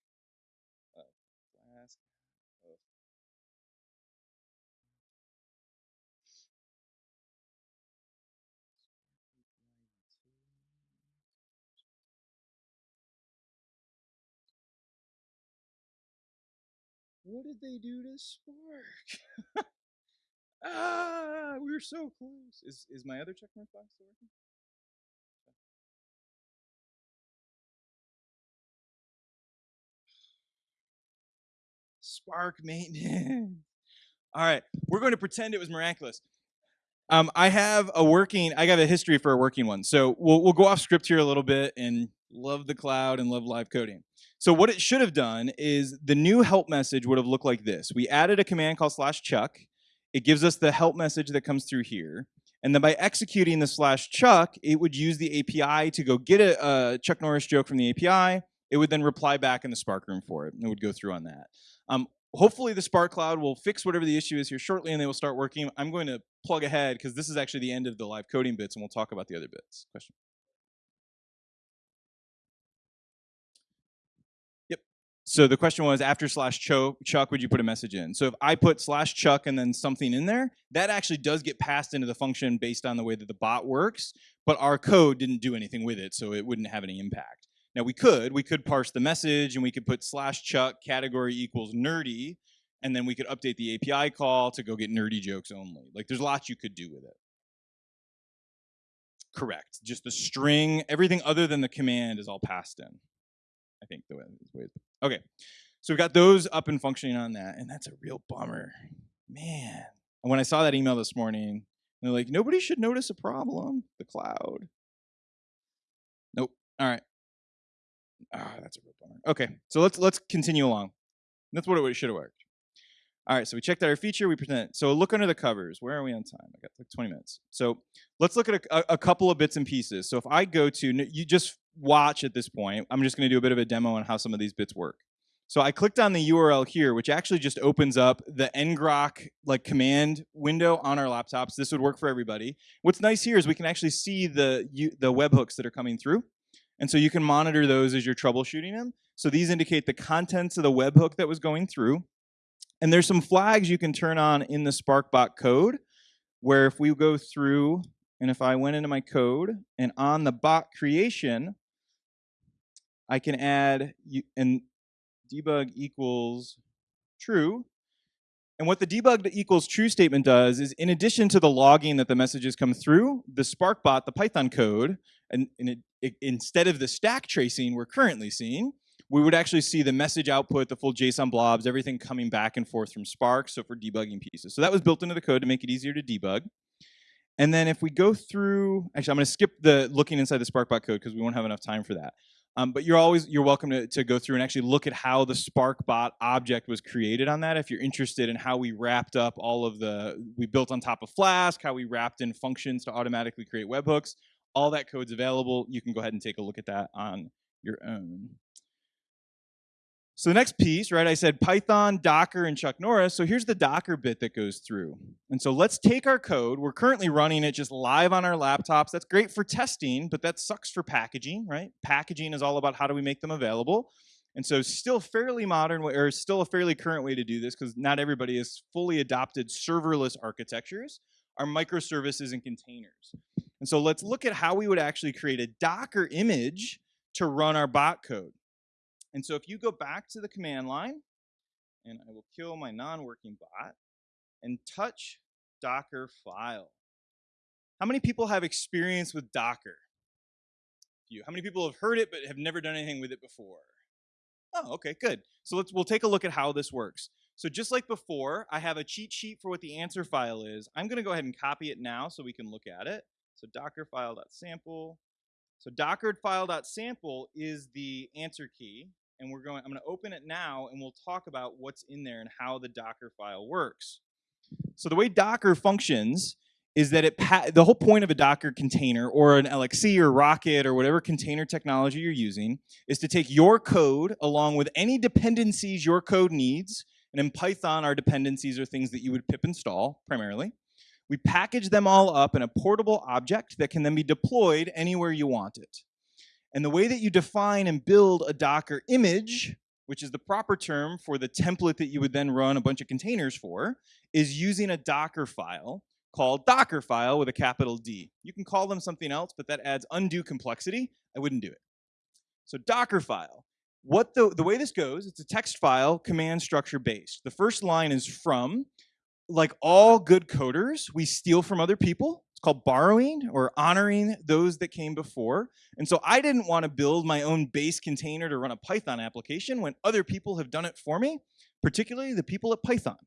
What did they do to Spark? ah, we were so close. Is is my other checkmark box still working? Spark maintenance. All right, we're going to pretend it was miraculous. Um, I have a working. I got a history for a working one, so we'll we'll go off script here a little bit and love the cloud and love live coding. So what it should have done is the new help message would have looked like this. We added a command called slash chuck. It gives us the help message that comes through here. And then by executing the slash chuck, it would use the API to go get a, a Chuck Norris joke from the API. It would then reply back in the Spark room for it, and it would go through on that. Um, hopefully the Spark Cloud will fix whatever the issue is here shortly, and they will start working. I'm going to plug ahead because this is actually the end of the live coding bits, and we'll talk about the other bits. Question? So the question was after slash chuck, would you put a message in? So if I put slash chuck and then something in there, that actually does get passed into the function based on the way that the bot works, but our code didn't do anything with it, so it wouldn't have any impact. Now we could, we could parse the message and we could put slash chuck category equals nerdy, and then we could update the API call to go get nerdy jokes only. Like there's lots you could do with it. Correct. Just the string, everything other than the command is all passed in. I think the way, the way Okay, so we've got those up and functioning on that, and that's a real bummer, man. And when I saw that email this morning, they're like, nobody should notice a problem. The cloud. Nope. All right. Ah, that's a real bummer. Okay, so let's let's continue along. That's what it should have worked. All right, so we checked out our feature, we present. So look under the covers. Where are we on time? I got like 20 minutes. So let's look at a, a, couple of bits and pieces. So if I go to, you just watch at this point. I'm just gonna do a bit of a demo on how some of these bits work. So I clicked on the URL here, which actually just opens up the ngrok like command window on our laptops. This would work for everybody. What's nice here is we can actually see the you, the webhooks that are coming through. And so you can monitor those as you're troubleshooting them. So these indicate the contents of the webhook that was going through. And there's some flags you can turn on in the SparkBot code, where if we go through, and if I went into my code, and on the bot creation, I can add, and debug equals true. And what the debug equals true statement does is in addition to the logging that the messages come through, the SparkBot, the Python code, and, and it, it, instead of the stack tracing we're currently seeing, we would actually see the message output, the full JSON blobs, everything coming back and forth from Spark, so for debugging pieces. So that was built into the code to make it easier to debug. And then if we go through, actually I'm gonna skip the looking inside the SparkBot code because we won't have enough time for that. Um, but you're always you're welcome to, to go through and actually look at how the SparkBot object was created on that if you're interested in how we wrapped up all of the we built on top of Flask, how we wrapped in functions to automatically create webhooks. All that code's available. You can go ahead and take a look at that on your own. So the next piece, right, I said Python, Docker, and Chuck Norris. So here's the Docker bit that goes through. And so let's take our code. We're currently running it just live on our laptops. That's great for testing, but that sucks for packaging, right? Packaging is all about how do we make them available. And so still fairly modern, way- or still a fairly current way to do this, because not everybody has fully adopted serverless architectures, are microservices and containers. And so let's look at how we would actually create a Docker image to run our bot code. And so if you go back to the command line, and I will kill my non-working bot, and touch Docker file. How many people have experience with Docker? You. How many people have heard it but have never done anything with it before? Oh, okay, good. So let's we'll take a look at how this works. So just like before, I have a cheat sheet for what the answer file is. I'm going to go ahead and copy it now so we can look at it. So docker dockerfile.sample. So docker dockerfile.sample is the answer key, and we're going. I'm going to open it now, and we'll talk about what's in there and how the Docker file works. So the way Docker functions is that it the whole point of a Docker container or an LXC or Rocket or whatever container technology you're using is to take your code along with any dependencies your code needs. And in Python, our dependencies are things that you would pip install primarily. We package them all up in a portable object that can then be deployed anywhere you want it. And the way that you define and build a Docker image, which is the proper term for the template that you would then run a bunch of containers for, is using a Docker file called Dockerfile with a capital D. You can call them something else, but that adds undue complexity. I wouldn't do it. So Dockerfile. What the, the way this goes, it's a text file, command structure based. The first line is from. Like all good coders, we steal from other people. Called borrowing or honoring those that came before. And so I didn't want to build my own base container to run a Python application when other people have done it for me, particularly the people at Python.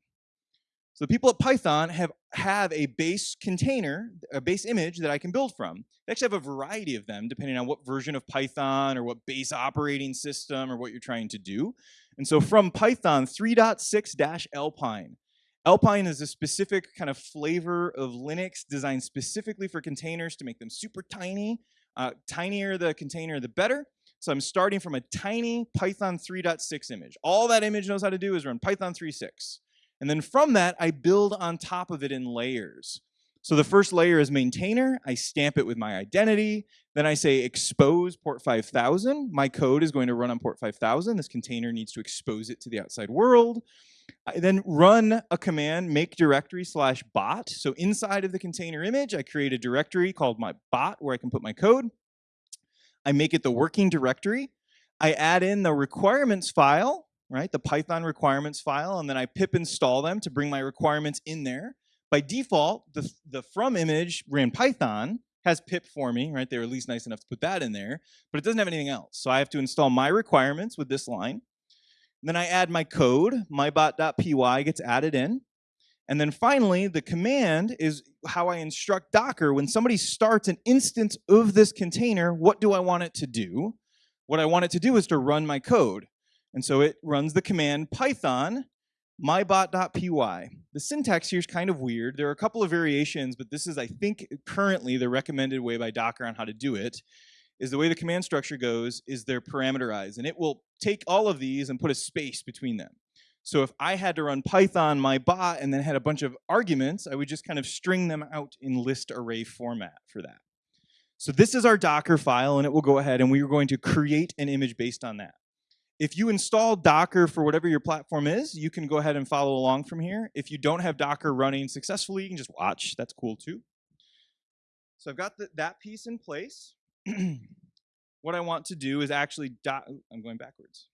So the people at Python have, have a base container, a base image that I can build from. They actually have a variety of them depending on what version of Python or what base operating system or what you're trying to do. And so from Python 3.6-Alpine, Alpine is a specific kind of flavor of Linux designed specifically for containers to make them super tiny. Uh, tinier the container, the better. So I'm starting from a tiny Python 3.6 image. All that image knows how to do is run Python 3.6. And then from that, I build on top of it in layers. So the first layer is maintainer. I stamp it with my identity. Then I say expose port 5000. My code is going to run on port 5000. This container needs to expose it to the outside world. I then run a command make directory slash bot. So inside of the container image, I create a directory called my bot where I can put my code. I make it the working directory. I add in the requirements file, right? The Python requirements file, and then I pip install them to bring my requirements in there. By default, the, the from image ran Python has pip for me, right? They were at least nice enough to put that in there, but it doesn't have anything else. So I have to install my requirements with this line. Then I add my code, mybot.py gets added in. And then finally, the command is how I instruct Docker when somebody starts an instance of this container, what do I want it to do? What I want it to do is to run my code. And so it runs the command python mybot.py. The syntax here is kind of weird. There are a couple of variations, but this is, I think, currently the recommended way by Docker on how to do it is the way the command structure goes is they're parameterized and it will take all of these and put a space between them. So if I had to run Python my bot and then had a bunch of arguments, I would just kind of string them out in list array format for that. So this is our Docker file and it will go ahead and we are going to create an image based on that. If you install Docker for whatever your platform is, you can go ahead and follow along from here. If you don't have Docker running successfully, you can just watch. That's cool too. So I've got the, that piece in place. what I want to do is actually, I'm going backwards.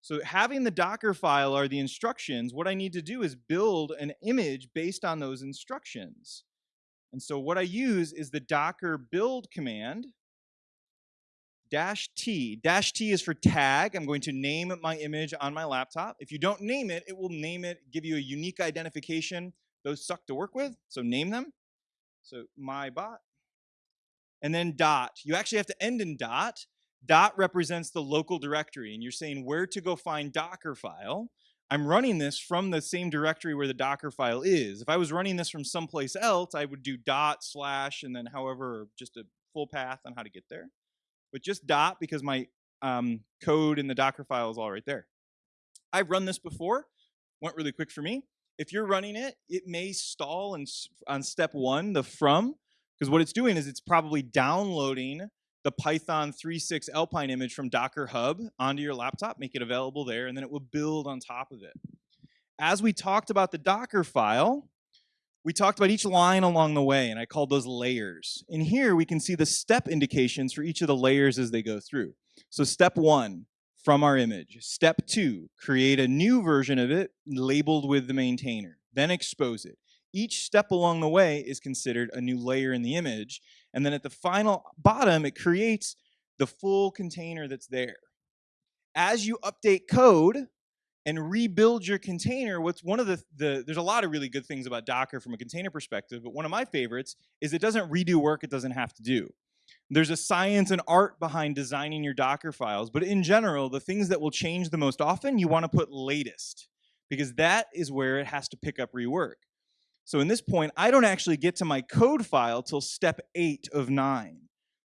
So having the Docker file are the instructions, what I need to do is build an image based on those instructions. And so what I use is the docker build command, dash T. Dash T is for tag. I'm going to name my image on my laptop. If you don't name it, it will name it, give you a unique identification. Those suck to work with, so name them. So my bot and then dot. You actually have to end in dot. Dot represents the local directory, and you're saying where to go find Docker file. I'm running this from the same directory where the Docker file is. If I was running this from someplace else, I would do dot slash and then however, just a full path on how to get there. But just dot because my um, code in the Docker file is all right there. I've run this before, went really quick for me. If you're running it, it may stall in, on step one, the from, because what it's doing is it's probably downloading the Python 3.6 Alpine image from Docker Hub onto your laptop, make it available there, and then it will build on top of it. As we talked about the Docker file, we talked about each line along the way, and I called those layers. In here, we can see the step indications for each of the layers as they go through. So step one, from our image. Step two, create a new version of it labeled with the maintainer, then expose it. Each step along the way is considered a new layer in the image, and then at the final bottom, it creates the full container that's there. As you update code and rebuild your container, what's one of the, the there's a lot of really good things about Docker from a container perspective, but one of my favorites is it doesn't redo work it doesn't have to do. There's a science and art behind designing your Docker files, but in general, the things that will change the most often, you want to put latest because that is where it has to pick up rework. So in this point, I don't actually get to my code file till step eight of nine.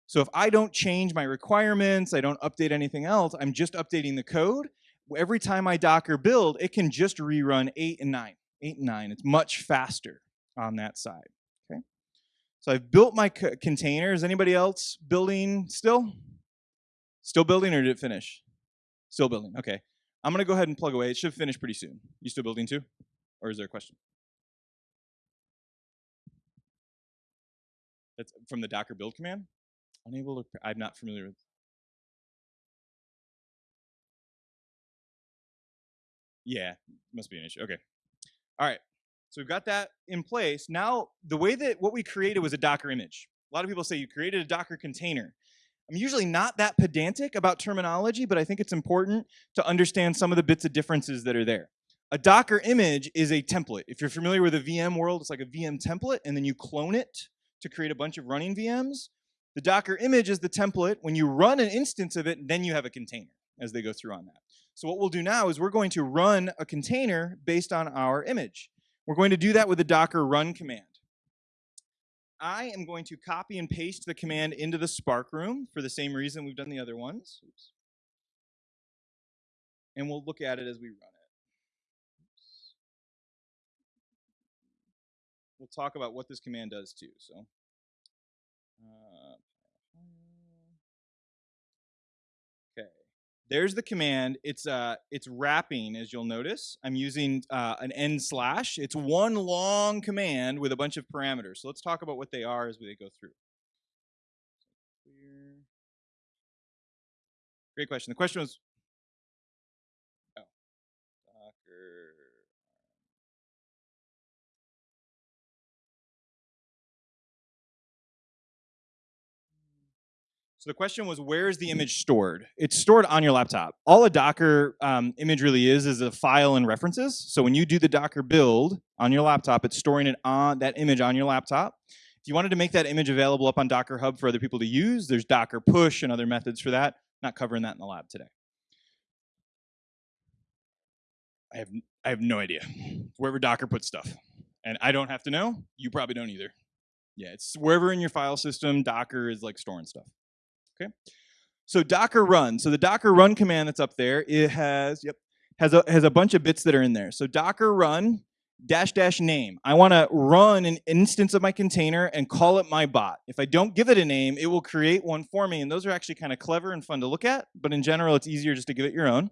So if I don't change my requirements, I don't update anything else, I'm just updating the code. Every time I Docker build, it can just rerun eight and nine, eight and nine. It's much faster on that side. Okay. So I've built my co- container. Is anybody else building still? Still building or did it finish? Still building. Okay. I'm gonna go ahead and plug away. It should finish pretty soon. You still building too? Or is there a question? That's from the Docker build command? Unable to, I'm not familiar with. Yeah, must be an issue. Okay. All right. So we've got that in place. Now, the way that what we created was a Docker image. A lot of people say you created a Docker container. I'm usually not that pedantic about terminology, but I think it's important to understand some of the bits of differences that are there. A Docker image is a template. If you're familiar with the VM world, it's like a VM template, and then you clone it to create a bunch of running VMs. The Docker image is the template. When you run an instance of it, then you have a container as they go through on that. So what we'll do now is we're going to run a container based on our image. We're going to do that with the docker run command. I am going to copy and paste the command into the Spark room for the same reason we've done the other ones. Oops. And we'll look at it as we run it. Oops. We'll talk about what this command does too. So, uh, okay there's the command. It's uh, it's wrapping, as you'll notice. I'm using uh, an n slash. It's one long command with a bunch of parameters. So let's talk about what they are as we go through. Great question. The question was, So the question was, where is the image stored? It's stored on your laptop. All a Docker um, image really is is a file and references. So when you do the Docker build on your laptop, it's storing it on that image on your laptop. If you wanted to make that image available up on Docker Hub for other people to use, there's Docker push and other methods for that. Not covering that in the lab today. I have I have no idea. Wherever Docker puts stuff, and I don't have to know. You probably don't either. Yeah, it's wherever in your file system, Docker is like storing stuff. Okay. So Docker run. So the Docker run command that's up there, it has, yep, has a, has a bunch of bits that are in there. So Docker run dash dash name. I want to run an instance of my container and call it my bot. If I don't give it a name, it will create one for me. And those are actually kind of clever and fun to look at. But in general, it's easier just to give it your own.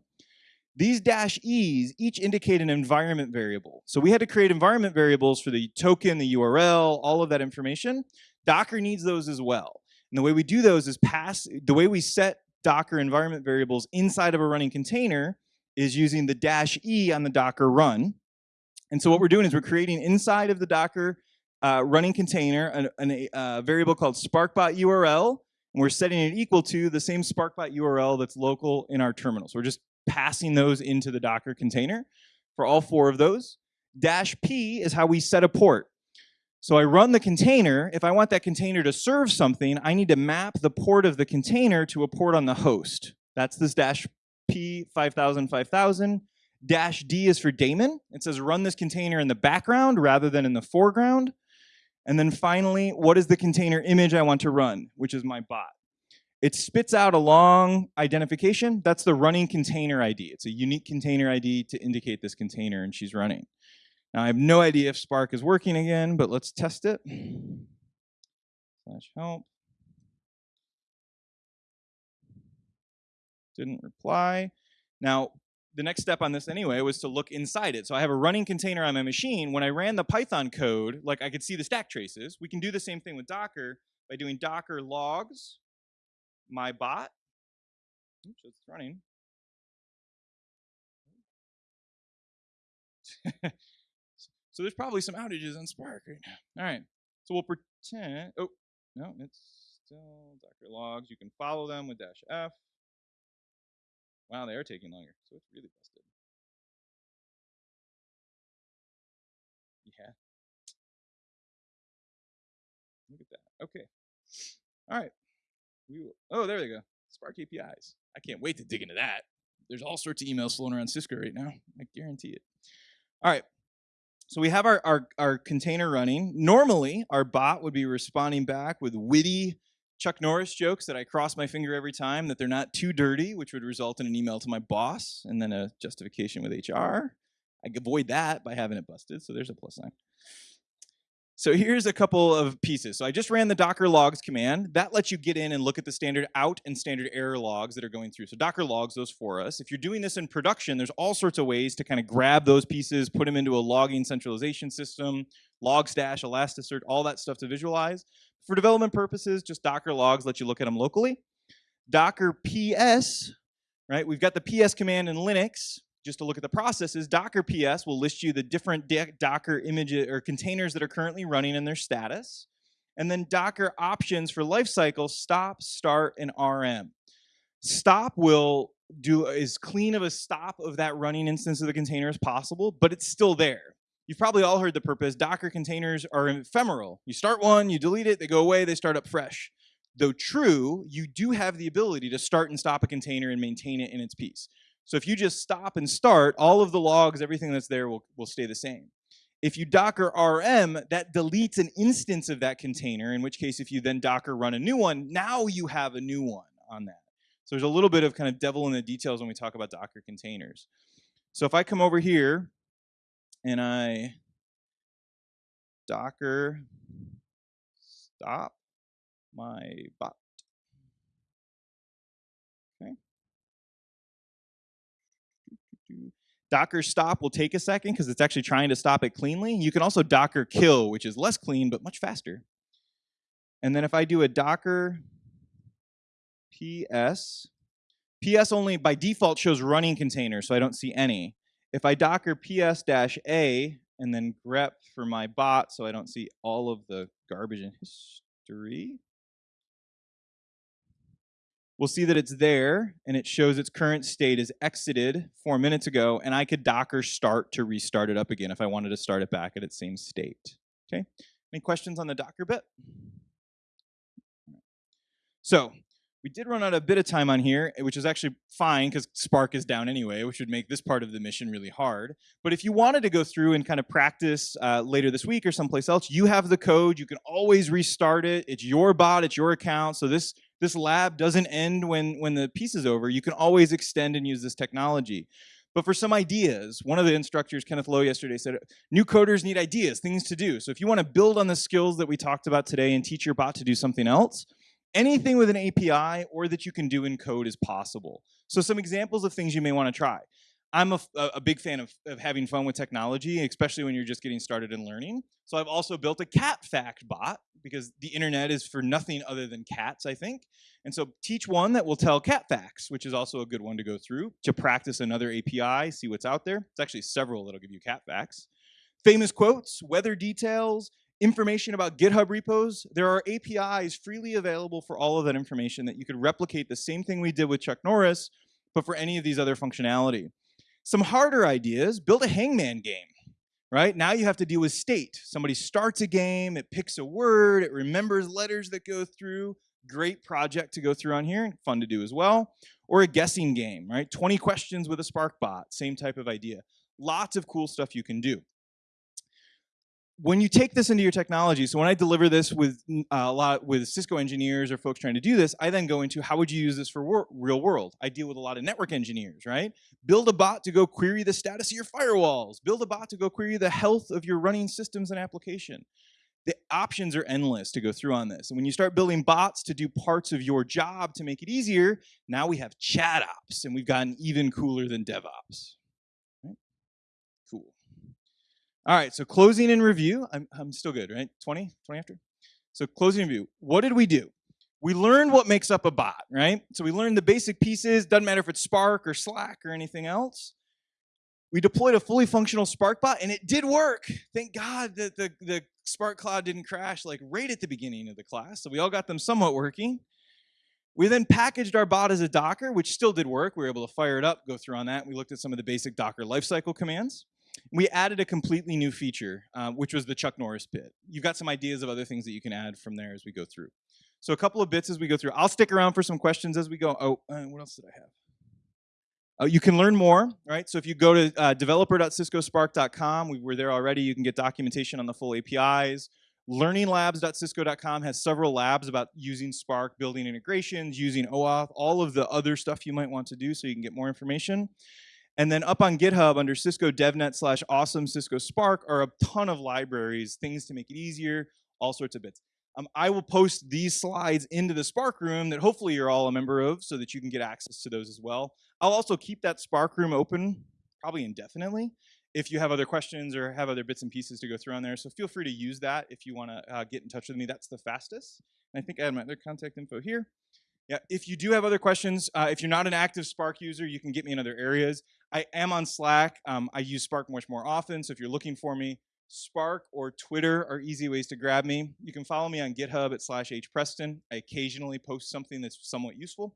These dash E's each indicate an environment variable. So we had to create environment variables for the token, the URL, all of that information. Docker needs those as well. And the way we do those is pass, the way we set Docker environment variables inside of a running container is using the dash E on the Docker run. And so what we're doing is we're creating inside of the Docker uh, running container an, an, a uh, variable called sparkbot URL, and we're setting it equal to the same sparkbot URL that's local in our terminal. So we're just passing those into the Docker container for all four of those. Dash P is how we set a port. So I run the container. If I want that container to serve something, I need to map the port of the container to a port on the host. That's this dash P 5000 5000. Dash D is for daemon. It says run this container in the background rather than in the foreground. And then finally, what is the container image I want to run, which is my bot. It spits out a long identification. That's the running container ID. It's a unique container ID to indicate this container and she's running. Now I have no idea if Spark is working again, but let's test it. Slash help. Didn't reply. Now, the next step on this anyway was to look inside it. So I have a running container on my machine. When I ran the Python code, like I could see the stack traces. We can do the same thing with Docker by doing Docker logs, my bot. Oops, it's running. So there's probably some outages on Spark right now. All right, so we'll pretend, oh, no, it's still Docker logs. You can follow them with dash F. Wow, they are taking longer, so it's really busted. Yeah. Look at that. Okay. All right. We will, oh, there they go. Spark APIs. I can't wait to dig into that. There's all sorts of emails floating around Cisco right now. I guarantee it. All right. So we have our, our, our container running. Normally, our bot would be responding back with witty Chuck Norris jokes that I cross my finger every time that they're not too dirty, which would result in an email to my boss and then a justification with HR. I avoid that by having it busted, so there's a plus sign. So here's a couple of pieces. So I just ran the docker logs command. That lets you get in and look at the standard out and standard error logs that are going through. So docker logs those for us. If you're doing this in production, there's all sorts of ways to kind of grab those pieces, put them into a logging centralization system, Logstash, Elasticsearch, all that stuff to visualize. For development purposes, just Docker logs let you look at them locally. Docker PS, right? We've got the PS command in Linux. Just to look at the processes, Docker PS will list you the different Docker images or containers that are currently running and their status. And then Docker options for lifecycle, stop, start, and RM. Stop will do as clean of a stop of that running instance of the container as possible, but it's still there. You've probably all heard the purpose. Docker containers are ephemeral. You start one, you delete it, they go away, they start up fresh. Though true, you do have the ability to start and stop a container and maintain it in its piece. So if you just stop and start, all of the logs, everything that's there will, will stay the same. If you Docker RM, that deletes an instance of that container, in which case if you then Docker run a new one, now you have a new one on that. So there's a little bit of kind of devil in the details when we talk about Docker containers. So if I come over here and I docker stop my bot. Docker stop will take a second because it's actually trying to stop it cleanly. You can also Docker kill, which is less clean but much faster. And then if I do a Docker PS, PS only by default shows running containers, so I don't see any. If I docker ps-a and then grep for my bot so I don't see all of the garbage in history, we'll see that it's there and it shows its current state is exited four minutes ago and I could docker start to restart it up again if I wanted to start it back at its same state. Okay, any questions on the docker bit? So we did run out a bit of time on here, eh, which is actually fine because Spark is down anyway, which would make this part of the mission really hard. But if you wanted to go through and kind of practice uh, later this week or someplace else, you have the code. You can always restart it. It's your bot. It's your account. So this this lab doesn't end when when the piece is over. You can always extend and use this technology. But for some ideas, one of the instructors, Kenneth Lowe, yesterday said, new coders need ideas, things to do. So if you want to build on the skills that we talked about today and teach your bot to do something else, anything with an API or that you can do in code is possible. So some examples of things you may want to try. I'm a, a big fan of, of, having fun with technology, especially when you're just getting started in learning. So I've also built a cat fact bot because the internet is for nothing other than cats, I think. And so teach one that will tell cat facts, which is also a good one to go through to practice another API, see what's out there. It's actually several that'll give you cat facts. Famous quotes, weather details, information about GitHub repos, there are APIs freely available for all of that information that you could replicate the same thing we did with Chuck Norris, but for any of these other functionality. Some harder ideas, build a hangman game, right? Now you have to deal with state. Somebody starts a game, it picks a word, it remembers letters that go through. Great project to go through on here, fun to do as well. Or a guessing game, right? 20 questions with a Spark bot, same type of idea. Lots of cool stuff you can do. When you take this into your technology, so when I deliver this with uh, a lot with Cisco engineers or folks trying to do this, I then go into how would you use this for wor- real world? I deal with a lot of network engineers, right? Build a bot to go query the status of your firewalls. Build a bot to go query the health of your running systems and application. The options are endless to go through on this. And when you start building bots to do parts of your job to make it easier, now we have chat ops, and we've gotten even cooler than DevOps. Right? Cool. All right, so closing and review. I'm, I'm still good, right? 20? 20 after? So closing review. What did we do? We learned what makes up a bot, right? So we learned the basic pieces. Doesn't matter if it's Spark or Slack or anything else. We deployed a fully functional Spark bot, and it did work. Thank God that the, the Spark Cloud didn't crash like right at the beginning of the class. So we all got them somewhat working. We then packaged our bot as a Docker, which still did work. We were able to fire it up, go through on that. We looked at some of the basic Docker lifecycle commands. We added a completely new feature, uh, which was the Chuck Norris bit. You've got some ideas of other things that you can add from there as we go through. So a couple of bits as we go through. I'll stick around for some questions as we go. Oh, uh, what else did I have? Uh, you can learn more, right? So if you go to uh, developer.ciscospark.com, we were there already. You can get documentation on the full APIs. Learninglabs.cisco.com has several labs about using Spark, building integrations, using OAuth, all of the other stuff you might want to do so you can get more information. And then up on GitHub under Cisco DevNet slash awesome Cisco Spark are a ton of libraries, things to make it easier, all sorts of bits. Um, I will post these slides into the Spark room that hopefully you're all a member of so that you can get access to those as well. I'll also keep that Spark room open, probably indefinitely, if you have other questions or have other bits and pieces to go through on there. So feel free to use that if you want to uh, get in touch with me. That's the fastest. And I think I have my other contact info here. Yeah, if you do have other questions, uh, if you're not an active Spark user, you can get me in other areas. I am on Slack. Um, I use Spark much more often, so if you're looking for me, Spark or Twitter are easy ways to grab me. You can follow me on GitHub at slash hpreston. I occasionally post something that's somewhat useful.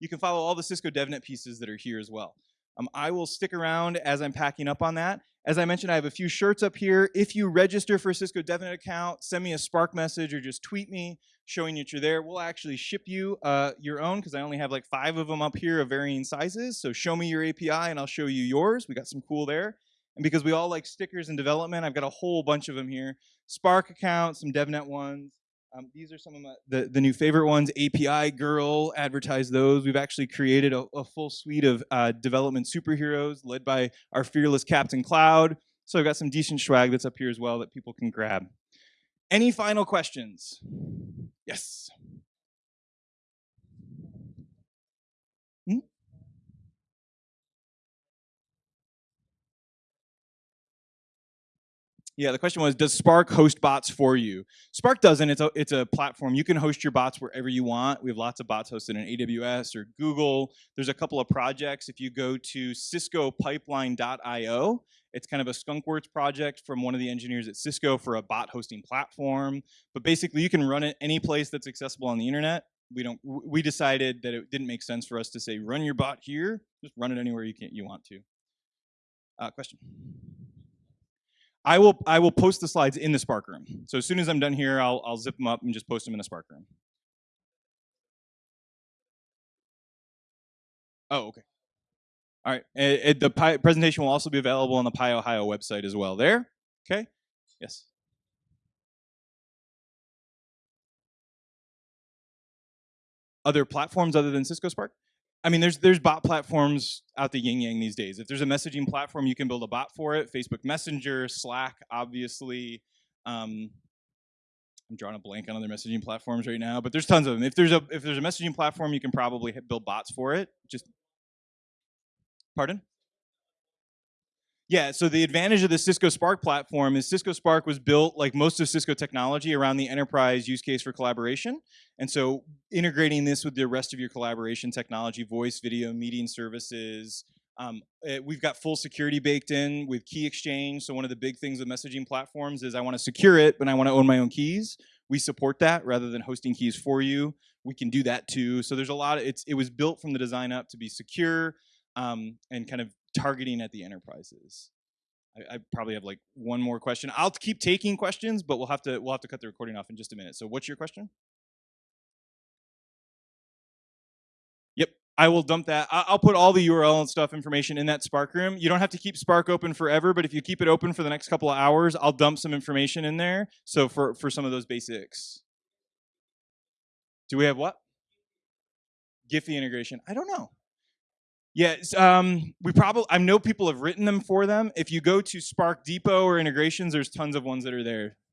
You can follow all the Cisco DevNet pieces that are here as well. Um, I will stick around as I'm packing up on that. As I mentioned, I have a few shirts up here. If you register for a Cisco DevNet account, send me a Spark message or just tweet me showing that you're there. We'll actually ship you uh, your own because I only have like five of them up here of varying sizes. So show me your API and I'll show you yours. We got some cool there. And because we all like stickers and development, I've got a whole bunch of them here. Spark accounts, some DevNet ones, um, these are some of my, the, the new favorite ones. API Girl, advertise those. We've actually created a, a full suite of uh, development superheroes led by our fearless Captain Cloud. So I've got some decent swag that's up here as well that people can grab. Any final questions? Yes. Yeah, the question was, does Spark host bots for you? Spark doesn't. It's a it's a platform. You can host your bots wherever you want. We have lots of bots hosted in AWS or Google. There's a couple of projects. If you go to ciscopipeline.io, it's kind of a skunkworks project from one of the engineers at Cisco for a bot hosting platform. But basically, you can run it any place that's accessible on the internet. We don't. We decided that it didn't make sense for us to say run your bot here. Just run it anywhere you can you want to. Uh, question. I will I will post the slides in the Spark room. So as soon as I'm done here, I'll I'll zip them up and just post them in the Spark room. Oh, okay. All right. It, it, the Pi presentation will also be available on the PyOhio website as well. There. Okay. Yes. Other platforms other than Cisco Spark? I mean, there's there's bot platforms out the yin yang these days. If there's a messaging platform, you can build a bot for it. Facebook Messenger, Slack, obviously. Um, I'm drawing a blank on other messaging platforms right now, but there's tons of them. If there's a if there's a messaging platform, you can probably build bots for it. Just pardon. Yeah, so the advantage of the Cisco Spark platform is Cisco Spark was built like most of Cisco technology around the enterprise use case for collaboration. And so integrating this with the rest of your collaboration technology, voice, video, meeting services, um, it, eh, we've got full security baked in with key exchange. So one of the big things with messaging platforms is I want to secure it, but I want to own my own keys. We support that rather than hosting keys for you. We can do that too. So there's a lot of, it's, it was built from the design up to be secure um, and kind of targeting at the enterprises. I, I, probably have like one more question. I'll keep taking questions, but we'll have to we'll have to cut the recording off in just a minute. So what's your question? Yep. I will dump that. I- I'll put all the URL and stuff information in that Spark room. You don't have to keep Spark open forever, but if you keep it open for the next couple of hours, I'll dump some information in there. So for for some of those basics. Do we have what? Giphy integration. I don't know. Yes, um, we probably I know people have written them for them. If you go to Spark Depot or integrations, there's tons of ones that are there.